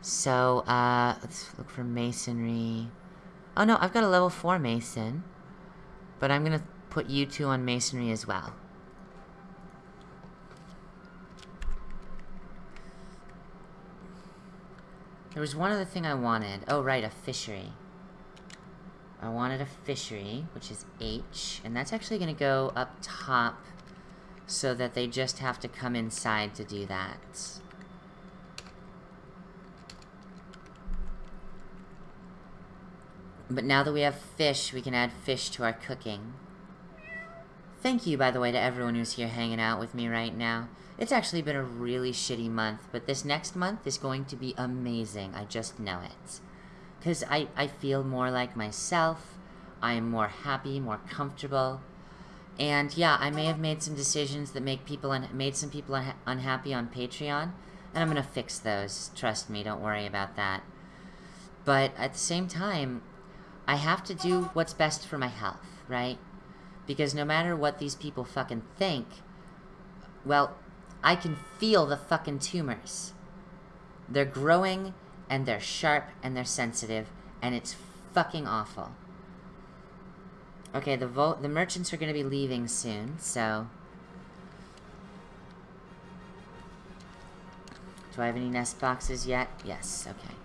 So, uh, let's look for masonry. Oh no, I've got a level 4 mason. But I'm gonna put you two on masonry as well. There was one other thing I wanted. Oh, right, a fishery. I wanted a fishery, which is H, and that's actually going to go up top so that they just have to come inside to do that. But now that we have fish, we can add fish to our cooking. Thank you, by the way, to everyone who's here hanging out with me right now. It's actually been a really shitty month, but this next month is going to be amazing. I just know it. Because I, I feel more like myself. I am more happy, more comfortable. And yeah, I may have made some decisions that make people made some people unha unhappy on Patreon, and I'm gonna fix those. Trust me, don't worry about that. But at the same time, I have to do what's best for my health, right? Because no matter what these people fucking think, well, I can feel the fucking tumors. They're growing, and they're sharp, and they're sensitive, and it's fucking awful. Okay, the vo the merchants are gonna be leaving soon, so... Do I have any nest boxes yet? Yes, okay.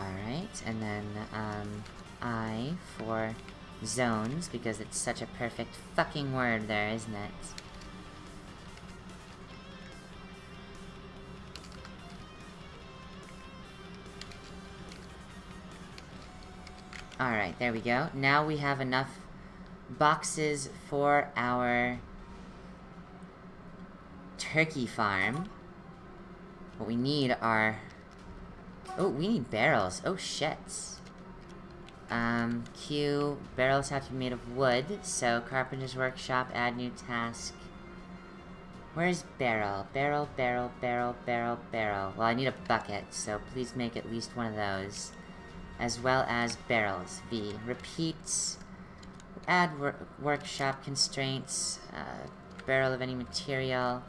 Alright, and then, um, I for zones, because it's such a perfect fucking word there, isn't it? Alright, there we go. Now we have enough boxes for our turkey farm. What we need are Oh, we need barrels. Oh, shit. Um, Q, barrels have to be made of wood, so Carpenter's Workshop, add new task. Where's barrel? Barrel, barrel, barrel, barrel, barrel. Well, I need a bucket, so please make at least one of those. As well as barrels. V. Repeats. Add wor workshop constraints. Uh, barrel of any material.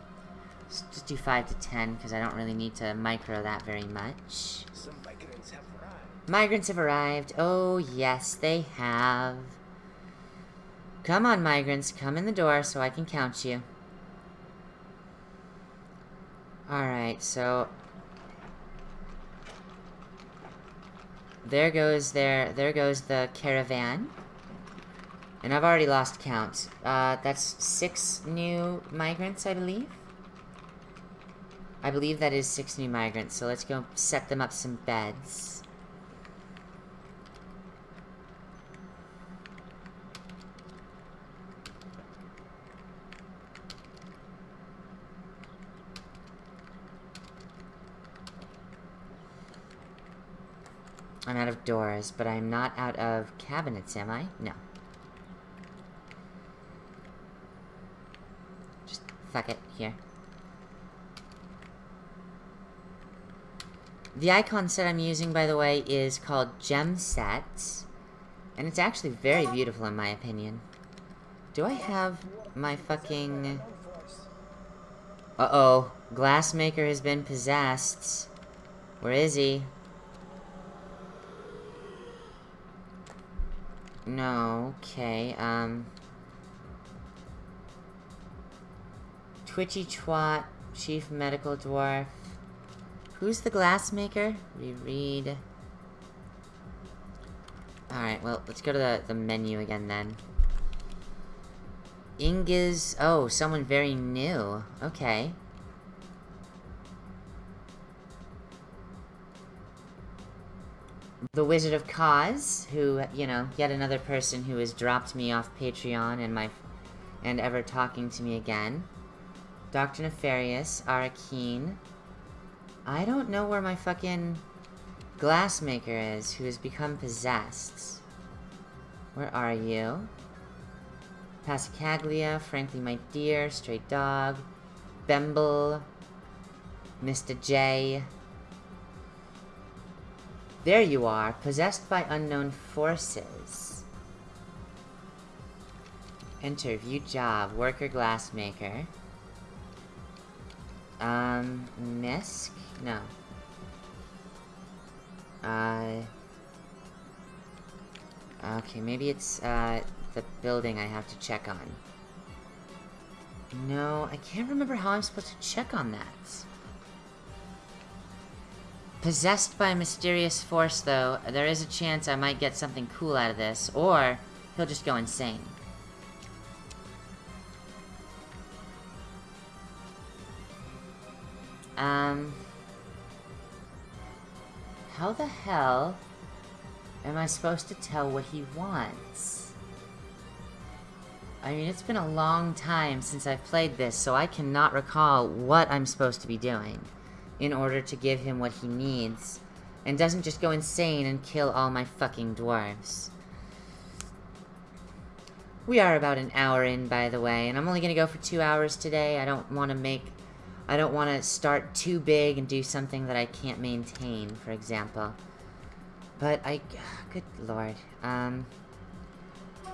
Just do 5 to 10, because I don't really need to micro that very much. Some migrants have arrived. Migrants have arrived. Oh, yes, they have. Come on, migrants. Come in the door so I can count you. Alright, so... There goes their... There goes the caravan. And I've already lost count. Uh, that's six new migrants, I believe? I believe that is six new migrants, so let's go set them up some beds. I'm out of doors, but I'm not out of cabinets, am I? No. Just fuck it, here. The icon set I'm using, by the way, is called Gem Set. And it's actually very beautiful, in my opinion. Do I have my fucking... Uh-oh. Glassmaker has been possessed. Where is he? No, okay, um... Twitchy Twat Chief Medical Dwarf. Who's the glassmaker? We read. Alright, well, let's go to the, the menu again then. Ingiz... Oh, someone very new. Okay. The Wizard of Cause, who, you know, yet another person who has dropped me off Patreon and my... and ever talking to me again. Dr. Nefarious, Arakeen. I don't know where my fucking glassmaker is, who has become possessed. Where are you? Passacaglia, Frankly My Dear, Stray Dog, Bemble, Mr. J. There you are, possessed by unknown forces. Interview job, worker glassmaker. Um, Misk? No. Uh... Okay, maybe it's, uh, the building I have to check on. No, I can't remember how I'm supposed to check on that. Possessed by a mysterious force, though, there is a chance I might get something cool out of this, or he'll just go insane. Um... How the hell am I supposed to tell what he wants? I mean, it's been a long time since I've played this, so I cannot recall what I'm supposed to be doing in order to give him what he needs, and doesn't just go insane and kill all my fucking dwarves. We are about an hour in, by the way, and I'm only gonna go for two hours today. I don't want to make... I don't want to start too big and do something that I can't maintain, for example. But I... Good lord. Um...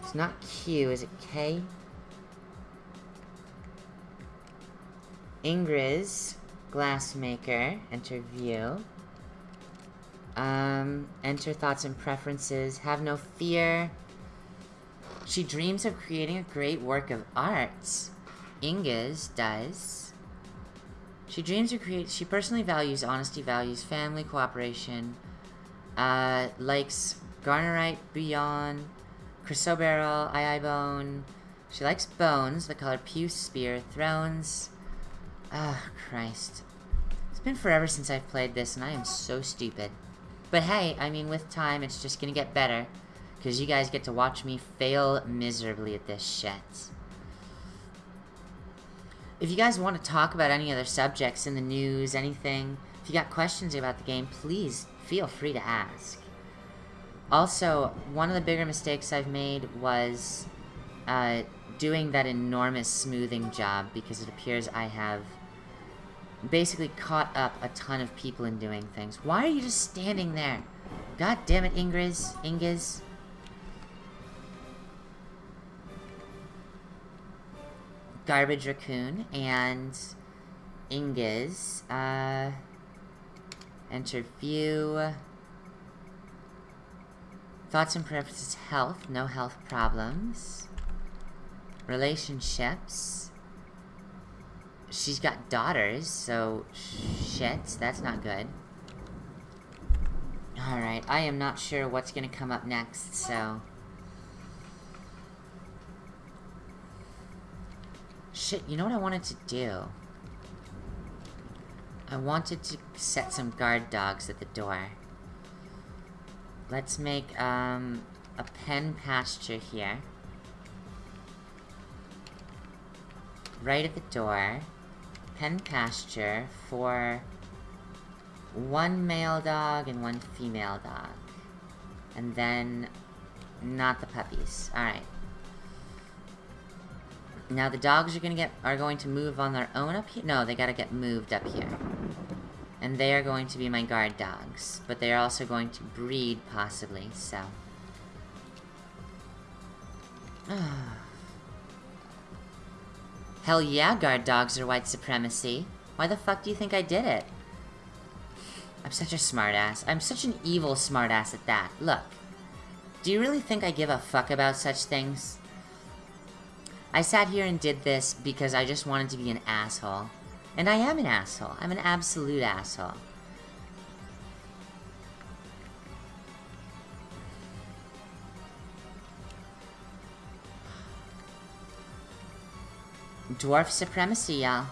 It's not Q, is it K? Ingriz, glassmaker, enter view. Um, enter thoughts and preferences, have no fear. She dreams of creating a great work of art. Ingiz does. She dreams of create. She personally values honesty, values family, cooperation. Uh, likes Garnierite, Beyond, Chrysoberyl, Eye Bone. She likes bones, the color Puce, Spear, Thrones. Ah, oh, Christ. It's been forever since I've played this, and I am so stupid. But hey, I mean, with time, it's just gonna get better. Because you guys get to watch me fail miserably at this shit. If you guys want to talk about any other subjects in the news, anything, if you got questions about the game, please feel free to ask. Also, one of the bigger mistakes I've made was uh, doing that enormous smoothing job because it appears I have basically caught up a ton of people in doing things. Why are you just standing there? God damn it, Ingriz. Ingiz. Garbage Raccoon and Ingiz. Uh, enter view. Thoughts and preferences, health, no health problems. Relationships. She's got daughters, so shit, that's not good. Alright, I am not sure what's gonna come up next, so... Shit, you know what I wanted to do? I wanted to set some guard dogs at the door. Let's make, um, a pen pasture here. Right at the door. Pen pasture for one male dog and one female dog. And then, not the puppies. Alright. Now the dogs are gonna get are going to move on their own up here. No, they gotta get moved up here. And they are going to be my guard dogs. But they are also going to breed, possibly, so... *sighs* Hell yeah, guard dogs are white supremacy. Why the fuck do you think I did it? I'm such a smartass. I'm such an evil smartass at that. Look. Do you really think I give a fuck about such things? I sat here and did this because I just wanted to be an asshole. And I am an asshole. I'm an absolute asshole. Dwarf supremacy, y'all.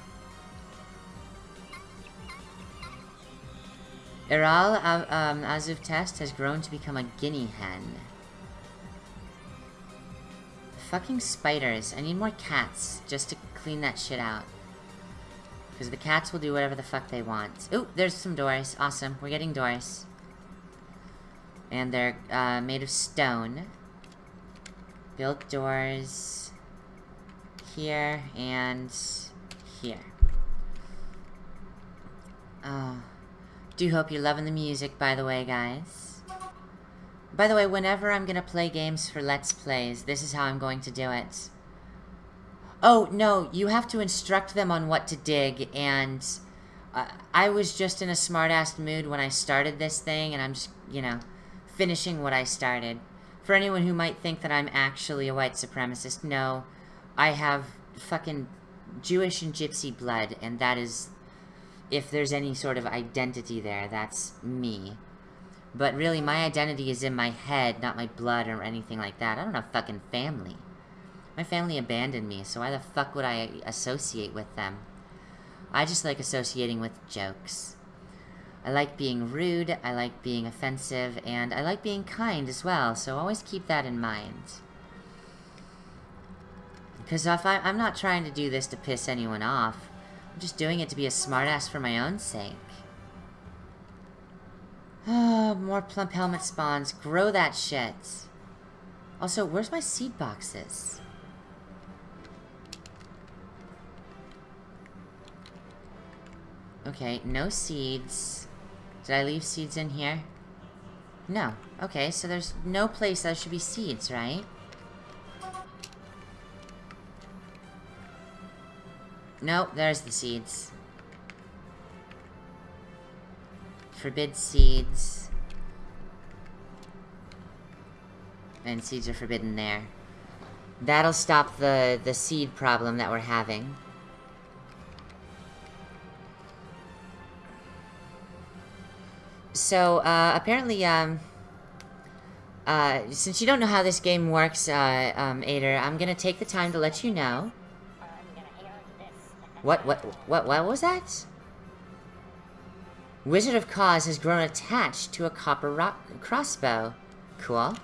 Iral um, Azuf Test has grown to become a guinea hen. Fucking spiders. I need more cats just to clean that shit out. Because the cats will do whatever the fuck they want. Ooh, there's some doors. Awesome. We're getting doors. And they're uh, made of stone. Built doors here and here. Oh. Do hope you're loving the music, by the way, guys. By the way, whenever I'm gonna play games for Let's Plays, this is how I'm going to do it. Oh, no, you have to instruct them on what to dig, and uh, I was just in a smart-ass mood when I started this thing, and I'm just, you know, finishing what I started. For anyone who might think that I'm actually a white supremacist, no, I have fucking Jewish and Gypsy blood, and that is, if there's any sort of identity there, that's me. But really, my identity is in my head, not my blood or anything like that. I don't have fucking family. My family abandoned me, so why the fuck would I associate with them? I just like associating with jokes. I like being rude, I like being offensive, and I like being kind as well, so always keep that in mind. Because if I, I'm not trying to do this to piss anyone off, I'm just doing it to be a smartass for my own sake. Oh, more plump helmet spawns. Grow that shit. Also, where's my seed boxes? Okay, no seeds. Did I leave seeds in here? No. Okay, so there's no place that should be seeds, right? Nope, there's the seeds. Forbid seeds. And seeds are forbidden there. That'll stop the, the seed problem that we're having. So, uh, apparently, um... Uh, since you don't know how this game works, uh, um, Ader, I'm gonna take the time to let you know. What, what, what, what was that? Wizard of Cause has grown attached to a copper crossbow. Cool.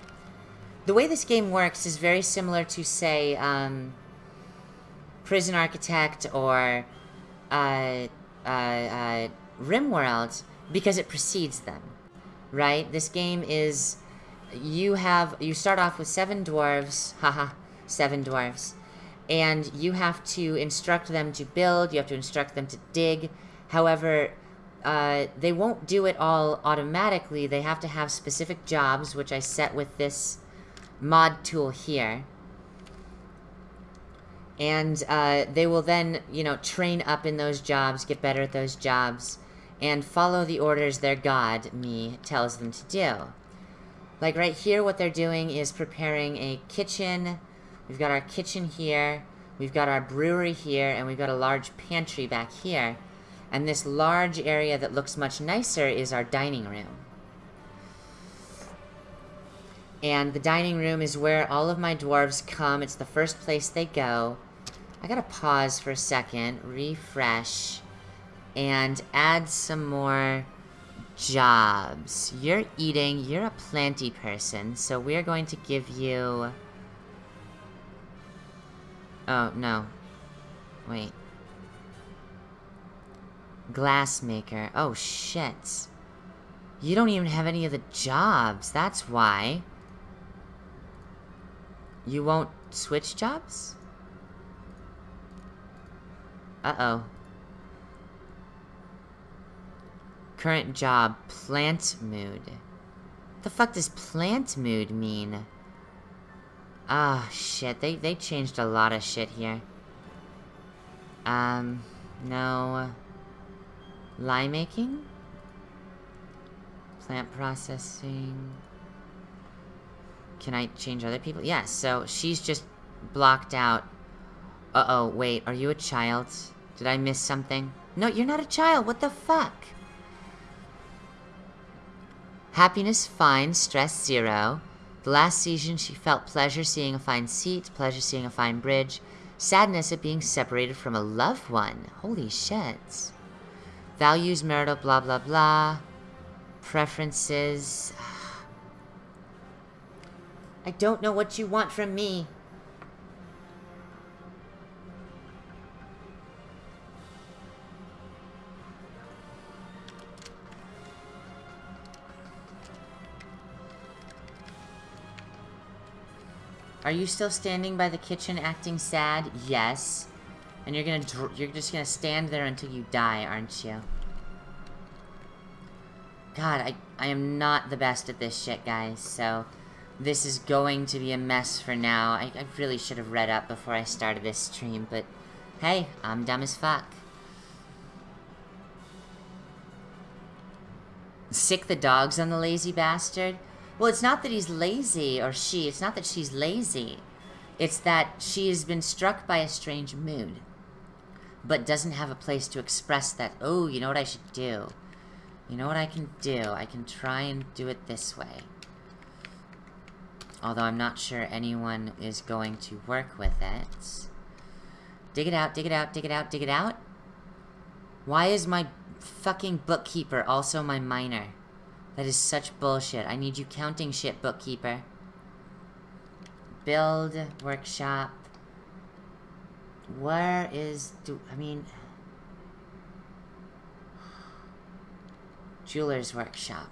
The way this game works is very similar to, say, um, Prison Architect or, uh, uh, uh, RimWorld, because it precedes them, right? This game is, you have, you start off with seven dwarves, haha, seven dwarves, and you have to instruct them to build, you have to instruct them to dig, however, uh, they won't do it all automatically, they have to have specific jobs, which I set with this mod tool here, and uh, they will then, you know, train up in those jobs, get better at those jobs, and follow the orders their god, me, tells them to do. Like right here, what they're doing is preparing a kitchen. We've got our kitchen here. We've got our brewery here, and we've got a large pantry back here. And this large area that looks much nicer is our dining room. And the dining room is where all of my dwarves come. It's the first place they go. I gotta pause for a second, refresh and add some more jobs. You're eating, you're a planty person, so we're going to give you... Oh, no. Wait. Glassmaker. Oh, shit. You don't even have any of the jobs, that's why. You won't switch jobs? Uh-oh. Current job, plant mood. What the fuck does plant mood mean? Ah, oh, shit. They, they changed a lot of shit here. Um, no. Lye making? Plant processing. Can I change other people? Yes, so she's just blocked out. Uh-oh, wait, are you a child? Did I miss something? No, you're not a child. What the fuck? Happiness fine, stress zero. The last season she felt pleasure seeing a fine seat, pleasure seeing a fine bridge, sadness at being separated from a loved one. Holy shit. Values, marital, blah, blah, blah. Preferences. *sighs* I don't know what you want from me. Are you still standing by the kitchen acting sad? Yes. And you're gonna you're just gonna stand there until you die, aren't you? God, I, I am not the best at this shit, guys, so... This is going to be a mess for now. I, I really should have read up before I started this stream, but... Hey, I'm dumb as fuck. Sick the dogs on the lazy bastard? Well, it's not that he's lazy, or she. It's not that she's lazy. It's that she has been struck by a strange mood. But doesn't have a place to express that, oh, you know what I should do? You know what I can do? I can try and do it this way. Although I'm not sure anyone is going to work with it. Dig it out, dig it out, dig it out, dig it out. Why is my fucking bookkeeper also my miner? That is such bullshit. I need you counting shit, bookkeeper. Build, workshop. Where is... do I mean... Jeweler's workshop.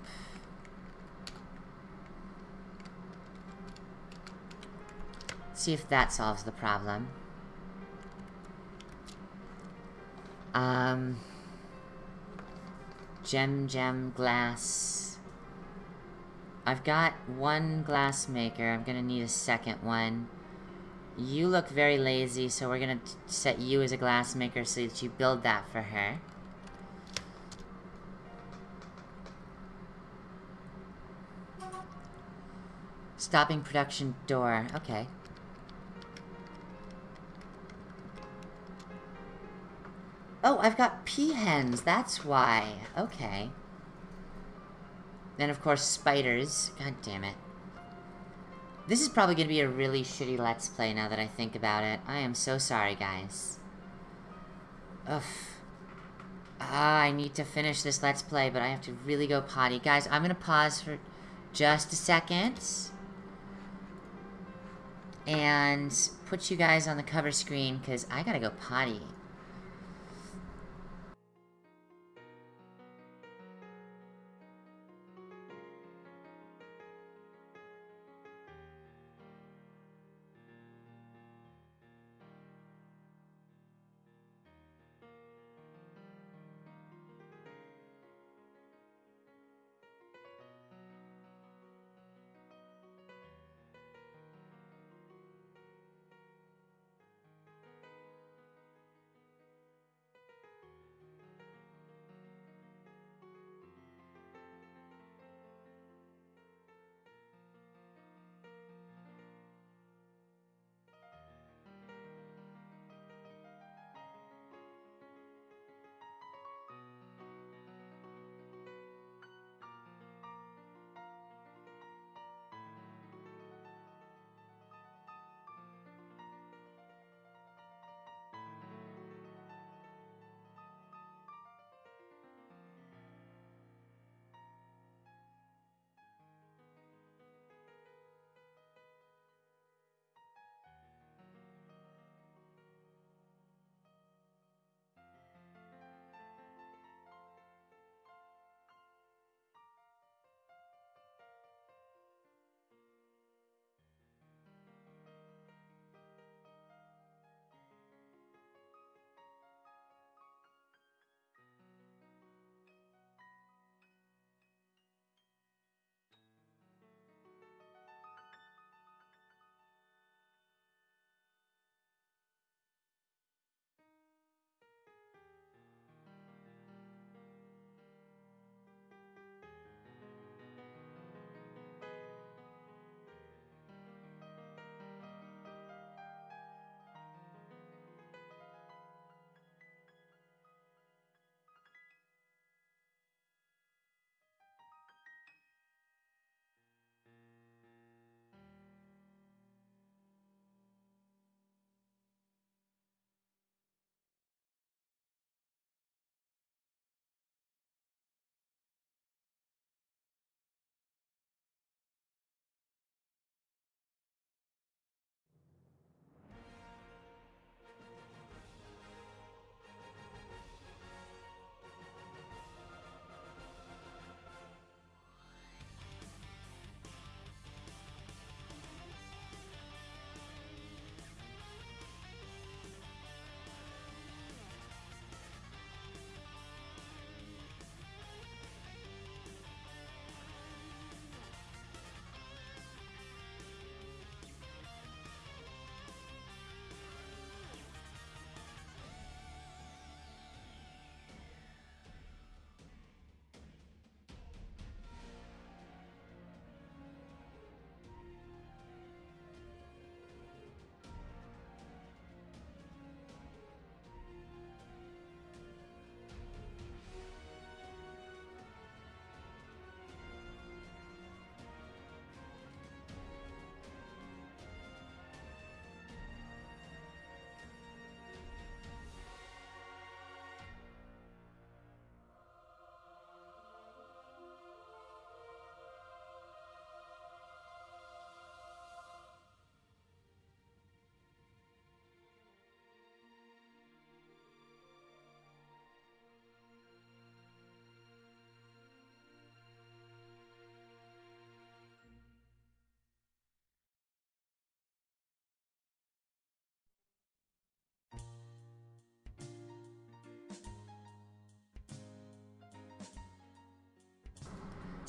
See if that solves the problem. Um... Gem, gem, glass. I've got one glass maker. I'm gonna need a second one. You look very lazy, so we're gonna set you as a glassmaker so that you build that for her. Stopping production door. Okay. Oh, I've got peahens. That's why. Okay. Then, of course, spiders. God damn it. This is probably going to be a really shitty Let's Play now that I think about it. I am so sorry, guys. Ugh. Ah, I need to finish this Let's Play, but I have to really go potty. Guys, I'm going to pause for just a second. And put you guys on the cover screen, because I gotta go potty.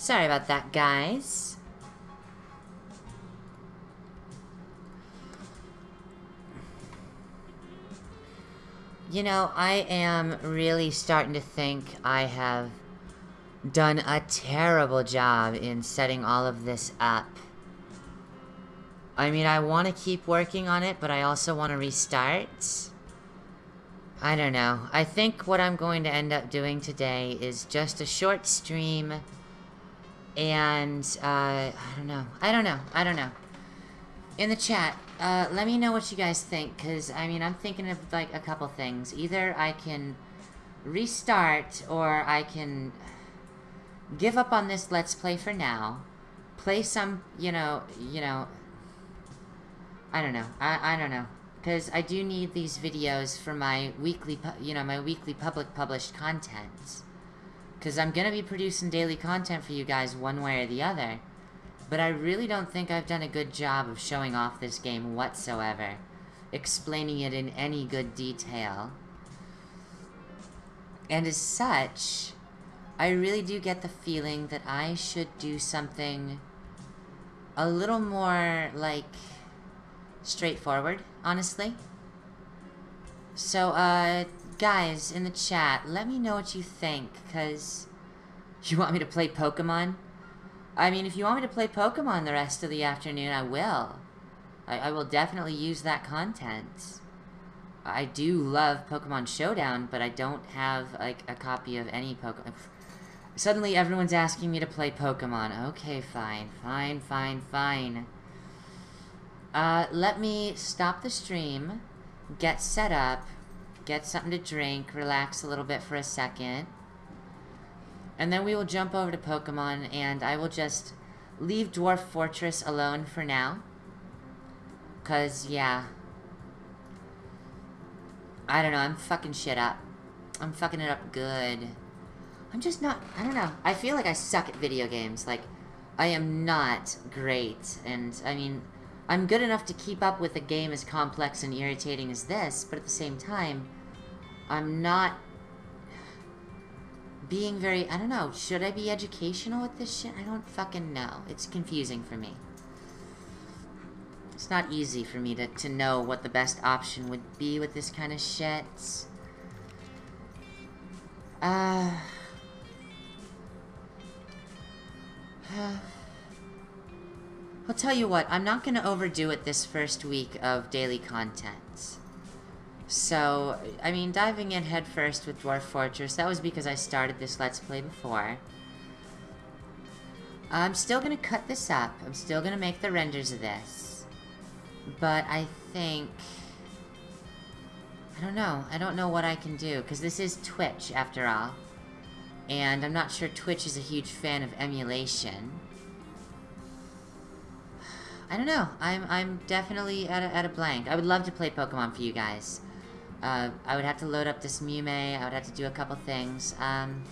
Sorry about that, guys. You know, I am really starting to think I have done a terrible job in setting all of this up. I mean, I want to keep working on it, but I also want to restart. I don't know. I think what I'm going to end up doing today is just a short stream. And, uh, I don't know. I don't know. I don't know. In the chat, uh, let me know what you guys think, because, I mean, I'm thinking of, like, a couple things. Either I can restart, or I can give up on this Let's Play for now, play some, you know, you know, I don't know, I, I don't know, because I do need these videos for my weekly, you know, my weekly public published content, because I'm going to be producing daily content for you guys one way or the other, but I really don't think I've done a good job of showing off this game whatsoever, explaining it in any good detail. And as such, I really do get the feeling that I should do something a little more, like, straightforward, honestly. So, uh, guys, in the chat, let me know what you think, because you want me to play Pokemon? I mean, if you want me to play Pokemon the rest of the afternoon, I will. I, I will definitely use that content. I do love Pokemon Showdown, but I don't have, like, a copy of any Pokemon... Suddenly everyone's asking me to play Pokemon. Okay, fine. Fine, fine, fine. Uh, let me stop the stream, get set up, get something to drink, relax a little bit for a second. And then we will jump over to Pokemon, and I will just leave Dwarf Fortress alone for now. Because, yeah. I don't know, I'm fucking shit up. I'm fucking it up good. I'm just not, I don't know. I feel like I suck at video games. Like, I am not great. And, I mean, I'm good enough to keep up with a game as complex and irritating as this, but at the same time, I'm not being very, I don't know, should I be educational with this shit? I don't fucking know. It's confusing for me. It's not easy for me to, to know what the best option would be with this kind of shit. Uh... *sighs* *sighs* *sighs* I'll tell you what, I'm not going to overdo it this first week of daily content. So, I mean, diving in headfirst with Dwarf Fortress, that was because I started this Let's Play before. I'm still going to cut this up. I'm still going to make the renders of this. But I think... I don't know. I don't know what I can do, because this is Twitch, after all. And I'm not sure Twitch is a huge fan of emulation. I don't know. I'm I'm definitely at a, at a blank. I would love to play Pokemon for you guys. Uh, I would have to load up this Mewmay. I would have to do a couple things. Um,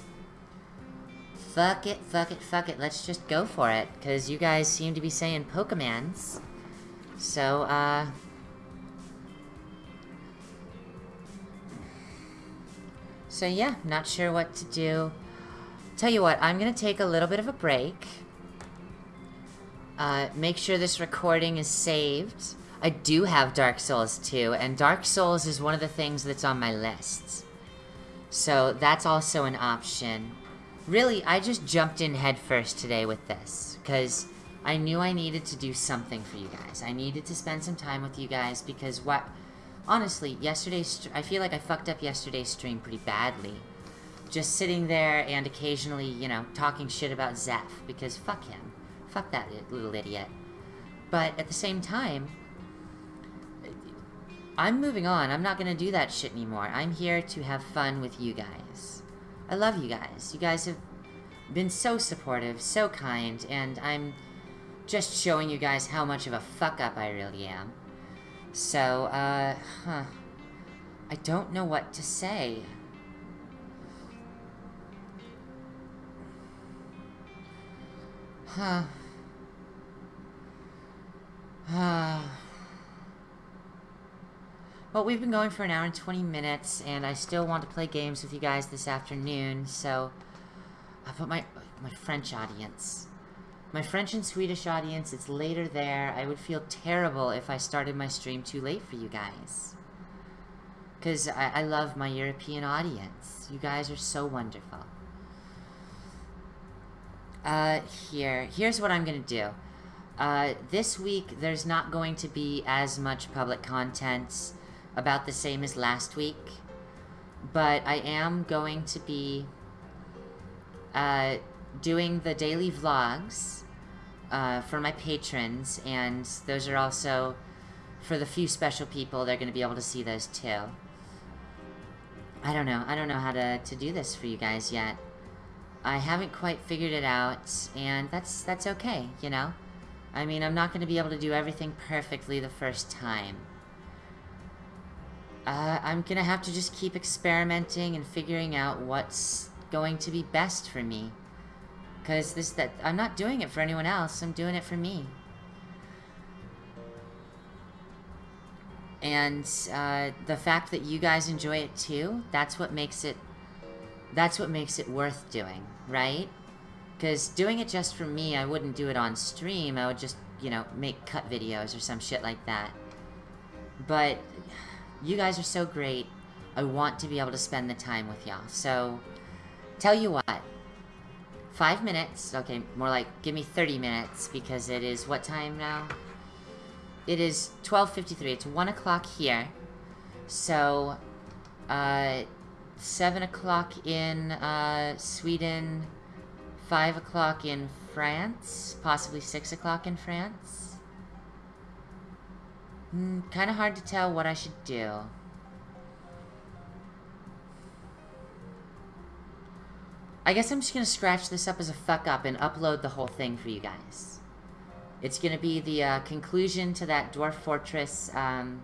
fuck it, fuck it, fuck it. Let's just go for it. Because you guys seem to be saying Pokemans. So, uh... So yeah, not sure what to do. Tell you what, I'm going to take a little bit of a break. Uh, make sure this recording is saved. I do have Dark Souls 2, and Dark Souls is one of the things that's on my list. So that's also an option. Really, I just jumped in headfirst today with this, because I knew I needed to do something for you guys. I needed to spend some time with you guys, because what... Honestly, yesterday's... I feel like I fucked up yesterday's stream pretty badly. Just sitting there and occasionally, you know, talking shit about Zeph, because fuck him. Fuck that little idiot. But at the same time, I'm moving on. I'm not gonna do that shit anymore. I'm here to have fun with you guys. I love you guys. You guys have been so supportive, so kind, and I'm just showing you guys how much of a fuck-up I really am. So, uh, huh. I don't know what to say. Huh. *sighs* Well, we've been going for an hour and 20 minutes, and I still want to play games with you guys this afternoon, so... but my my French audience. My French and Swedish audience, it's later there. I would feel terrible if I started my stream too late for you guys. Because I, I love my European audience. You guys are so wonderful. Uh, here. Here's what I'm going to do. Uh, this week, there's not going to be as much public content about the same as last week. But I am going to be uh, doing the daily vlogs uh, for my patrons, and those are also for the few special people. They're going to be able to see those too. I don't know. I don't know how to, to do this for you guys yet. I haven't quite figured it out, and that's that's okay, you know? I mean, I'm not going to be able to do everything perfectly the first time. Uh, I'm going to have to just keep experimenting and figuring out what's going to be best for me. Because this that I'm not doing it for anyone else, I'm doing it for me. And uh, the fact that you guys enjoy it too, that's what makes it that's what makes it worth doing, right? Because doing it just for me, I wouldn't do it on stream. I would just, you know, make cut videos or some shit like that. But you guys are so great. I want to be able to spend the time with y'all. So, tell you what. Five minutes. Okay, more like give me 30 minutes because it is what time now? It is 12.53. It's 1 o'clock here. So, uh, 7 o'clock in uh, Sweden, 5 o'clock in France, possibly 6 o'clock in France. Mm, kind of hard to tell what I should do. I guess I'm just going to scratch this up as a fuck up and upload the whole thing for you guys. It's going to be the uh, conclusion to that Dwarf Fortress, um,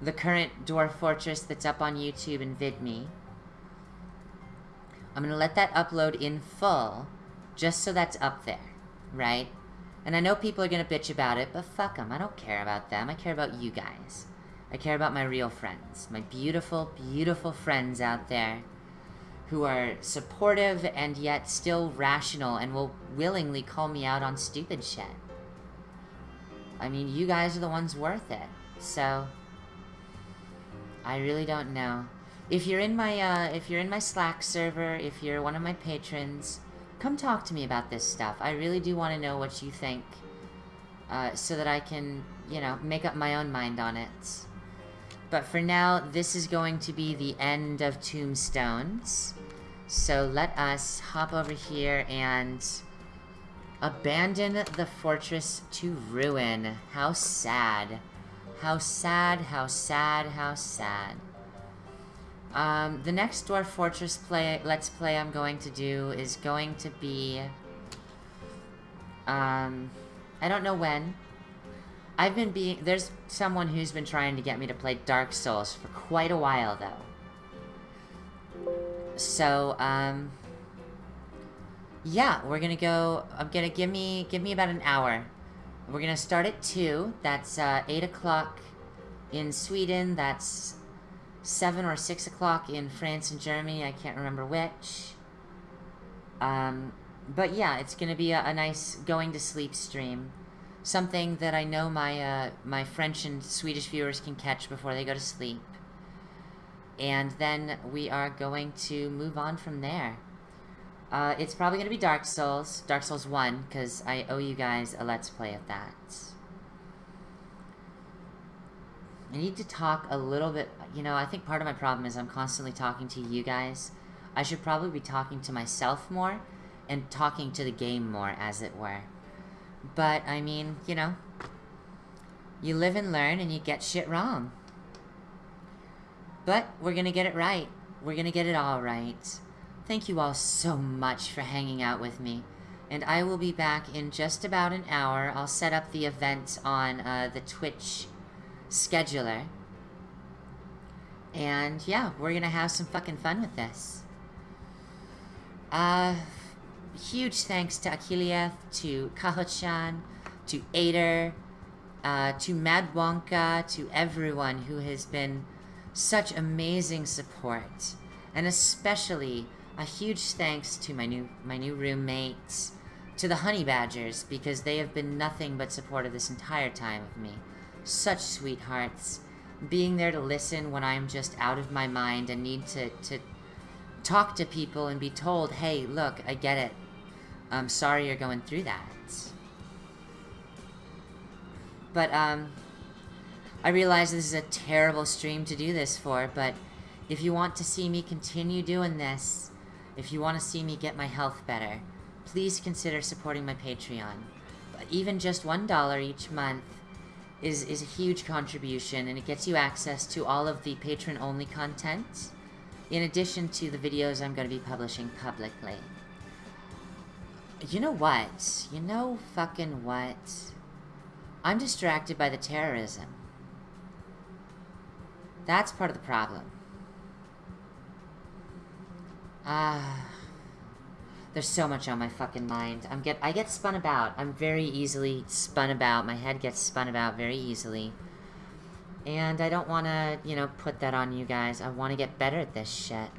the current Dwarf Fortress that's up on YouTube and VidMe. I'm going to let that upload in full, just so that's up there, right? And I know people are going to bitch about it, but fuck them. I don't care about them. I care about you guys. I care about my real friends. My beautiful, beautiful friends out there who are supportive and yet still rational and will willingly call me out on stupid shit. I mean, you guys are the ones worth it. So, I really don't know. If you're in my uh, if you're in my Slack server, if you're one of my patrons, come talk to me about this stuff. I really do want to know what you think, uh, so that I can, you know, make up my own mind on it. But for now, this is going to be the end of Tombstones. So let us hop over here and abandon the fortress to ruin. How sad. How sad, how sad, how sad. Um, the next Dwarf Fortress play, Let's Play I'm going to do is going to be... Um, I don't know when. I've been being... There's someone who's been trying to get me to play Dark Souls for quite a while, though. So, um... Yeah, we're gonna go... I'm gonna give me... Give me about an hour. We're gonna start at 2. That's, uh, 8 o'clock in Sweden. That's 7 or 6 o'clock in France and Germany. I can't remember which. Um, but yeah, it's going to be a, a, nice going to sleep stream. Something that I know my, uh, my French and Swedish viewers can catch before they go to sleep. And then we are going to move on from there. Uh, it's probably going to be Dark Souls, Dark Souls 1, because I owe you guys a Let's Play of that. I need to talk a little bit, you know, I think part of my problem is I'm constantly talking to you guys. I should probably be talking to myself more and talking to the game more, as it were. But, I mean, you know, you live and learn and you get shit wrong. But we're gonna get it right. We're gonna get it all right. Thank you all so much for hanging out with me. And I will be back in just about an hour. I'll set up the event on uh, the Twitch scheduler. And yeah, we're gonna have some fucking fun with this. Uh, huge thanks to Akilieth, to Kahochan, to Ader, uh, to Mad Wonka, to everyone who has been such amazing support. And especially a huge thanks to my new my new roommates, to the honey badgers because they have been nothing but supportive this entire time of me. Such sweethearts, being there to listen when I'm just out of my mind and need to to talk to people and be told, "Hey, look, I get it. I'm sorry you're going through that." But um I realize this is a terrible stream to do this for, but if you want to see me continue doing this, if you want to see me get my health better, please consider supporting my Patreon. But even just $1 each month is, is a huge contribution, and it gets you access to all of the patron-only content, in addition to the videos I'm going to be publishing publicly. You know what? You know fucking what? I'm distracted by the terrorism. That's part of the problem. Ah. There's so much on my fucking mind. I'm get I get spun about. I'm very easily spun about. My head gets spun about very easily. And I don't want to, you know, put that on you guys. I want to get better at this shit.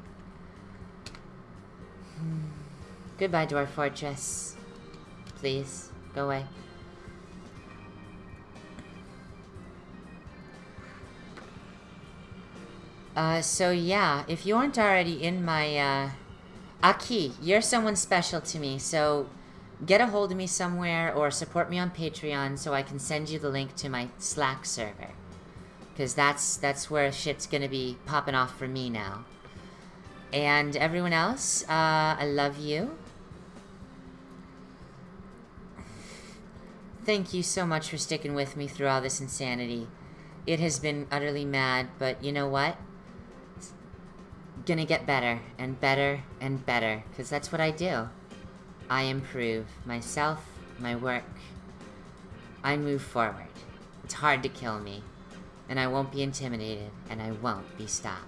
*sighs* Goodbye, Dwarf Fortress. Please, go away. Uh, so yeah, if you aren't already in my, uh... Aki, you're someone special to me, so get a hold of me somewhere or support me on Patreon so I can send you the link to my Slack server. Because that's, that's where shit's gonna be popping off for me now. And everyone else, uh, I love you. Thank you so much for sticking with me through all this insanity. It has been utterly mad, but you know what? Gonna get better and better and better because that's what I do. I improve myself, my work. I move forward. It's hard to kill me, and I won't be intimidated, and I won't be stopped.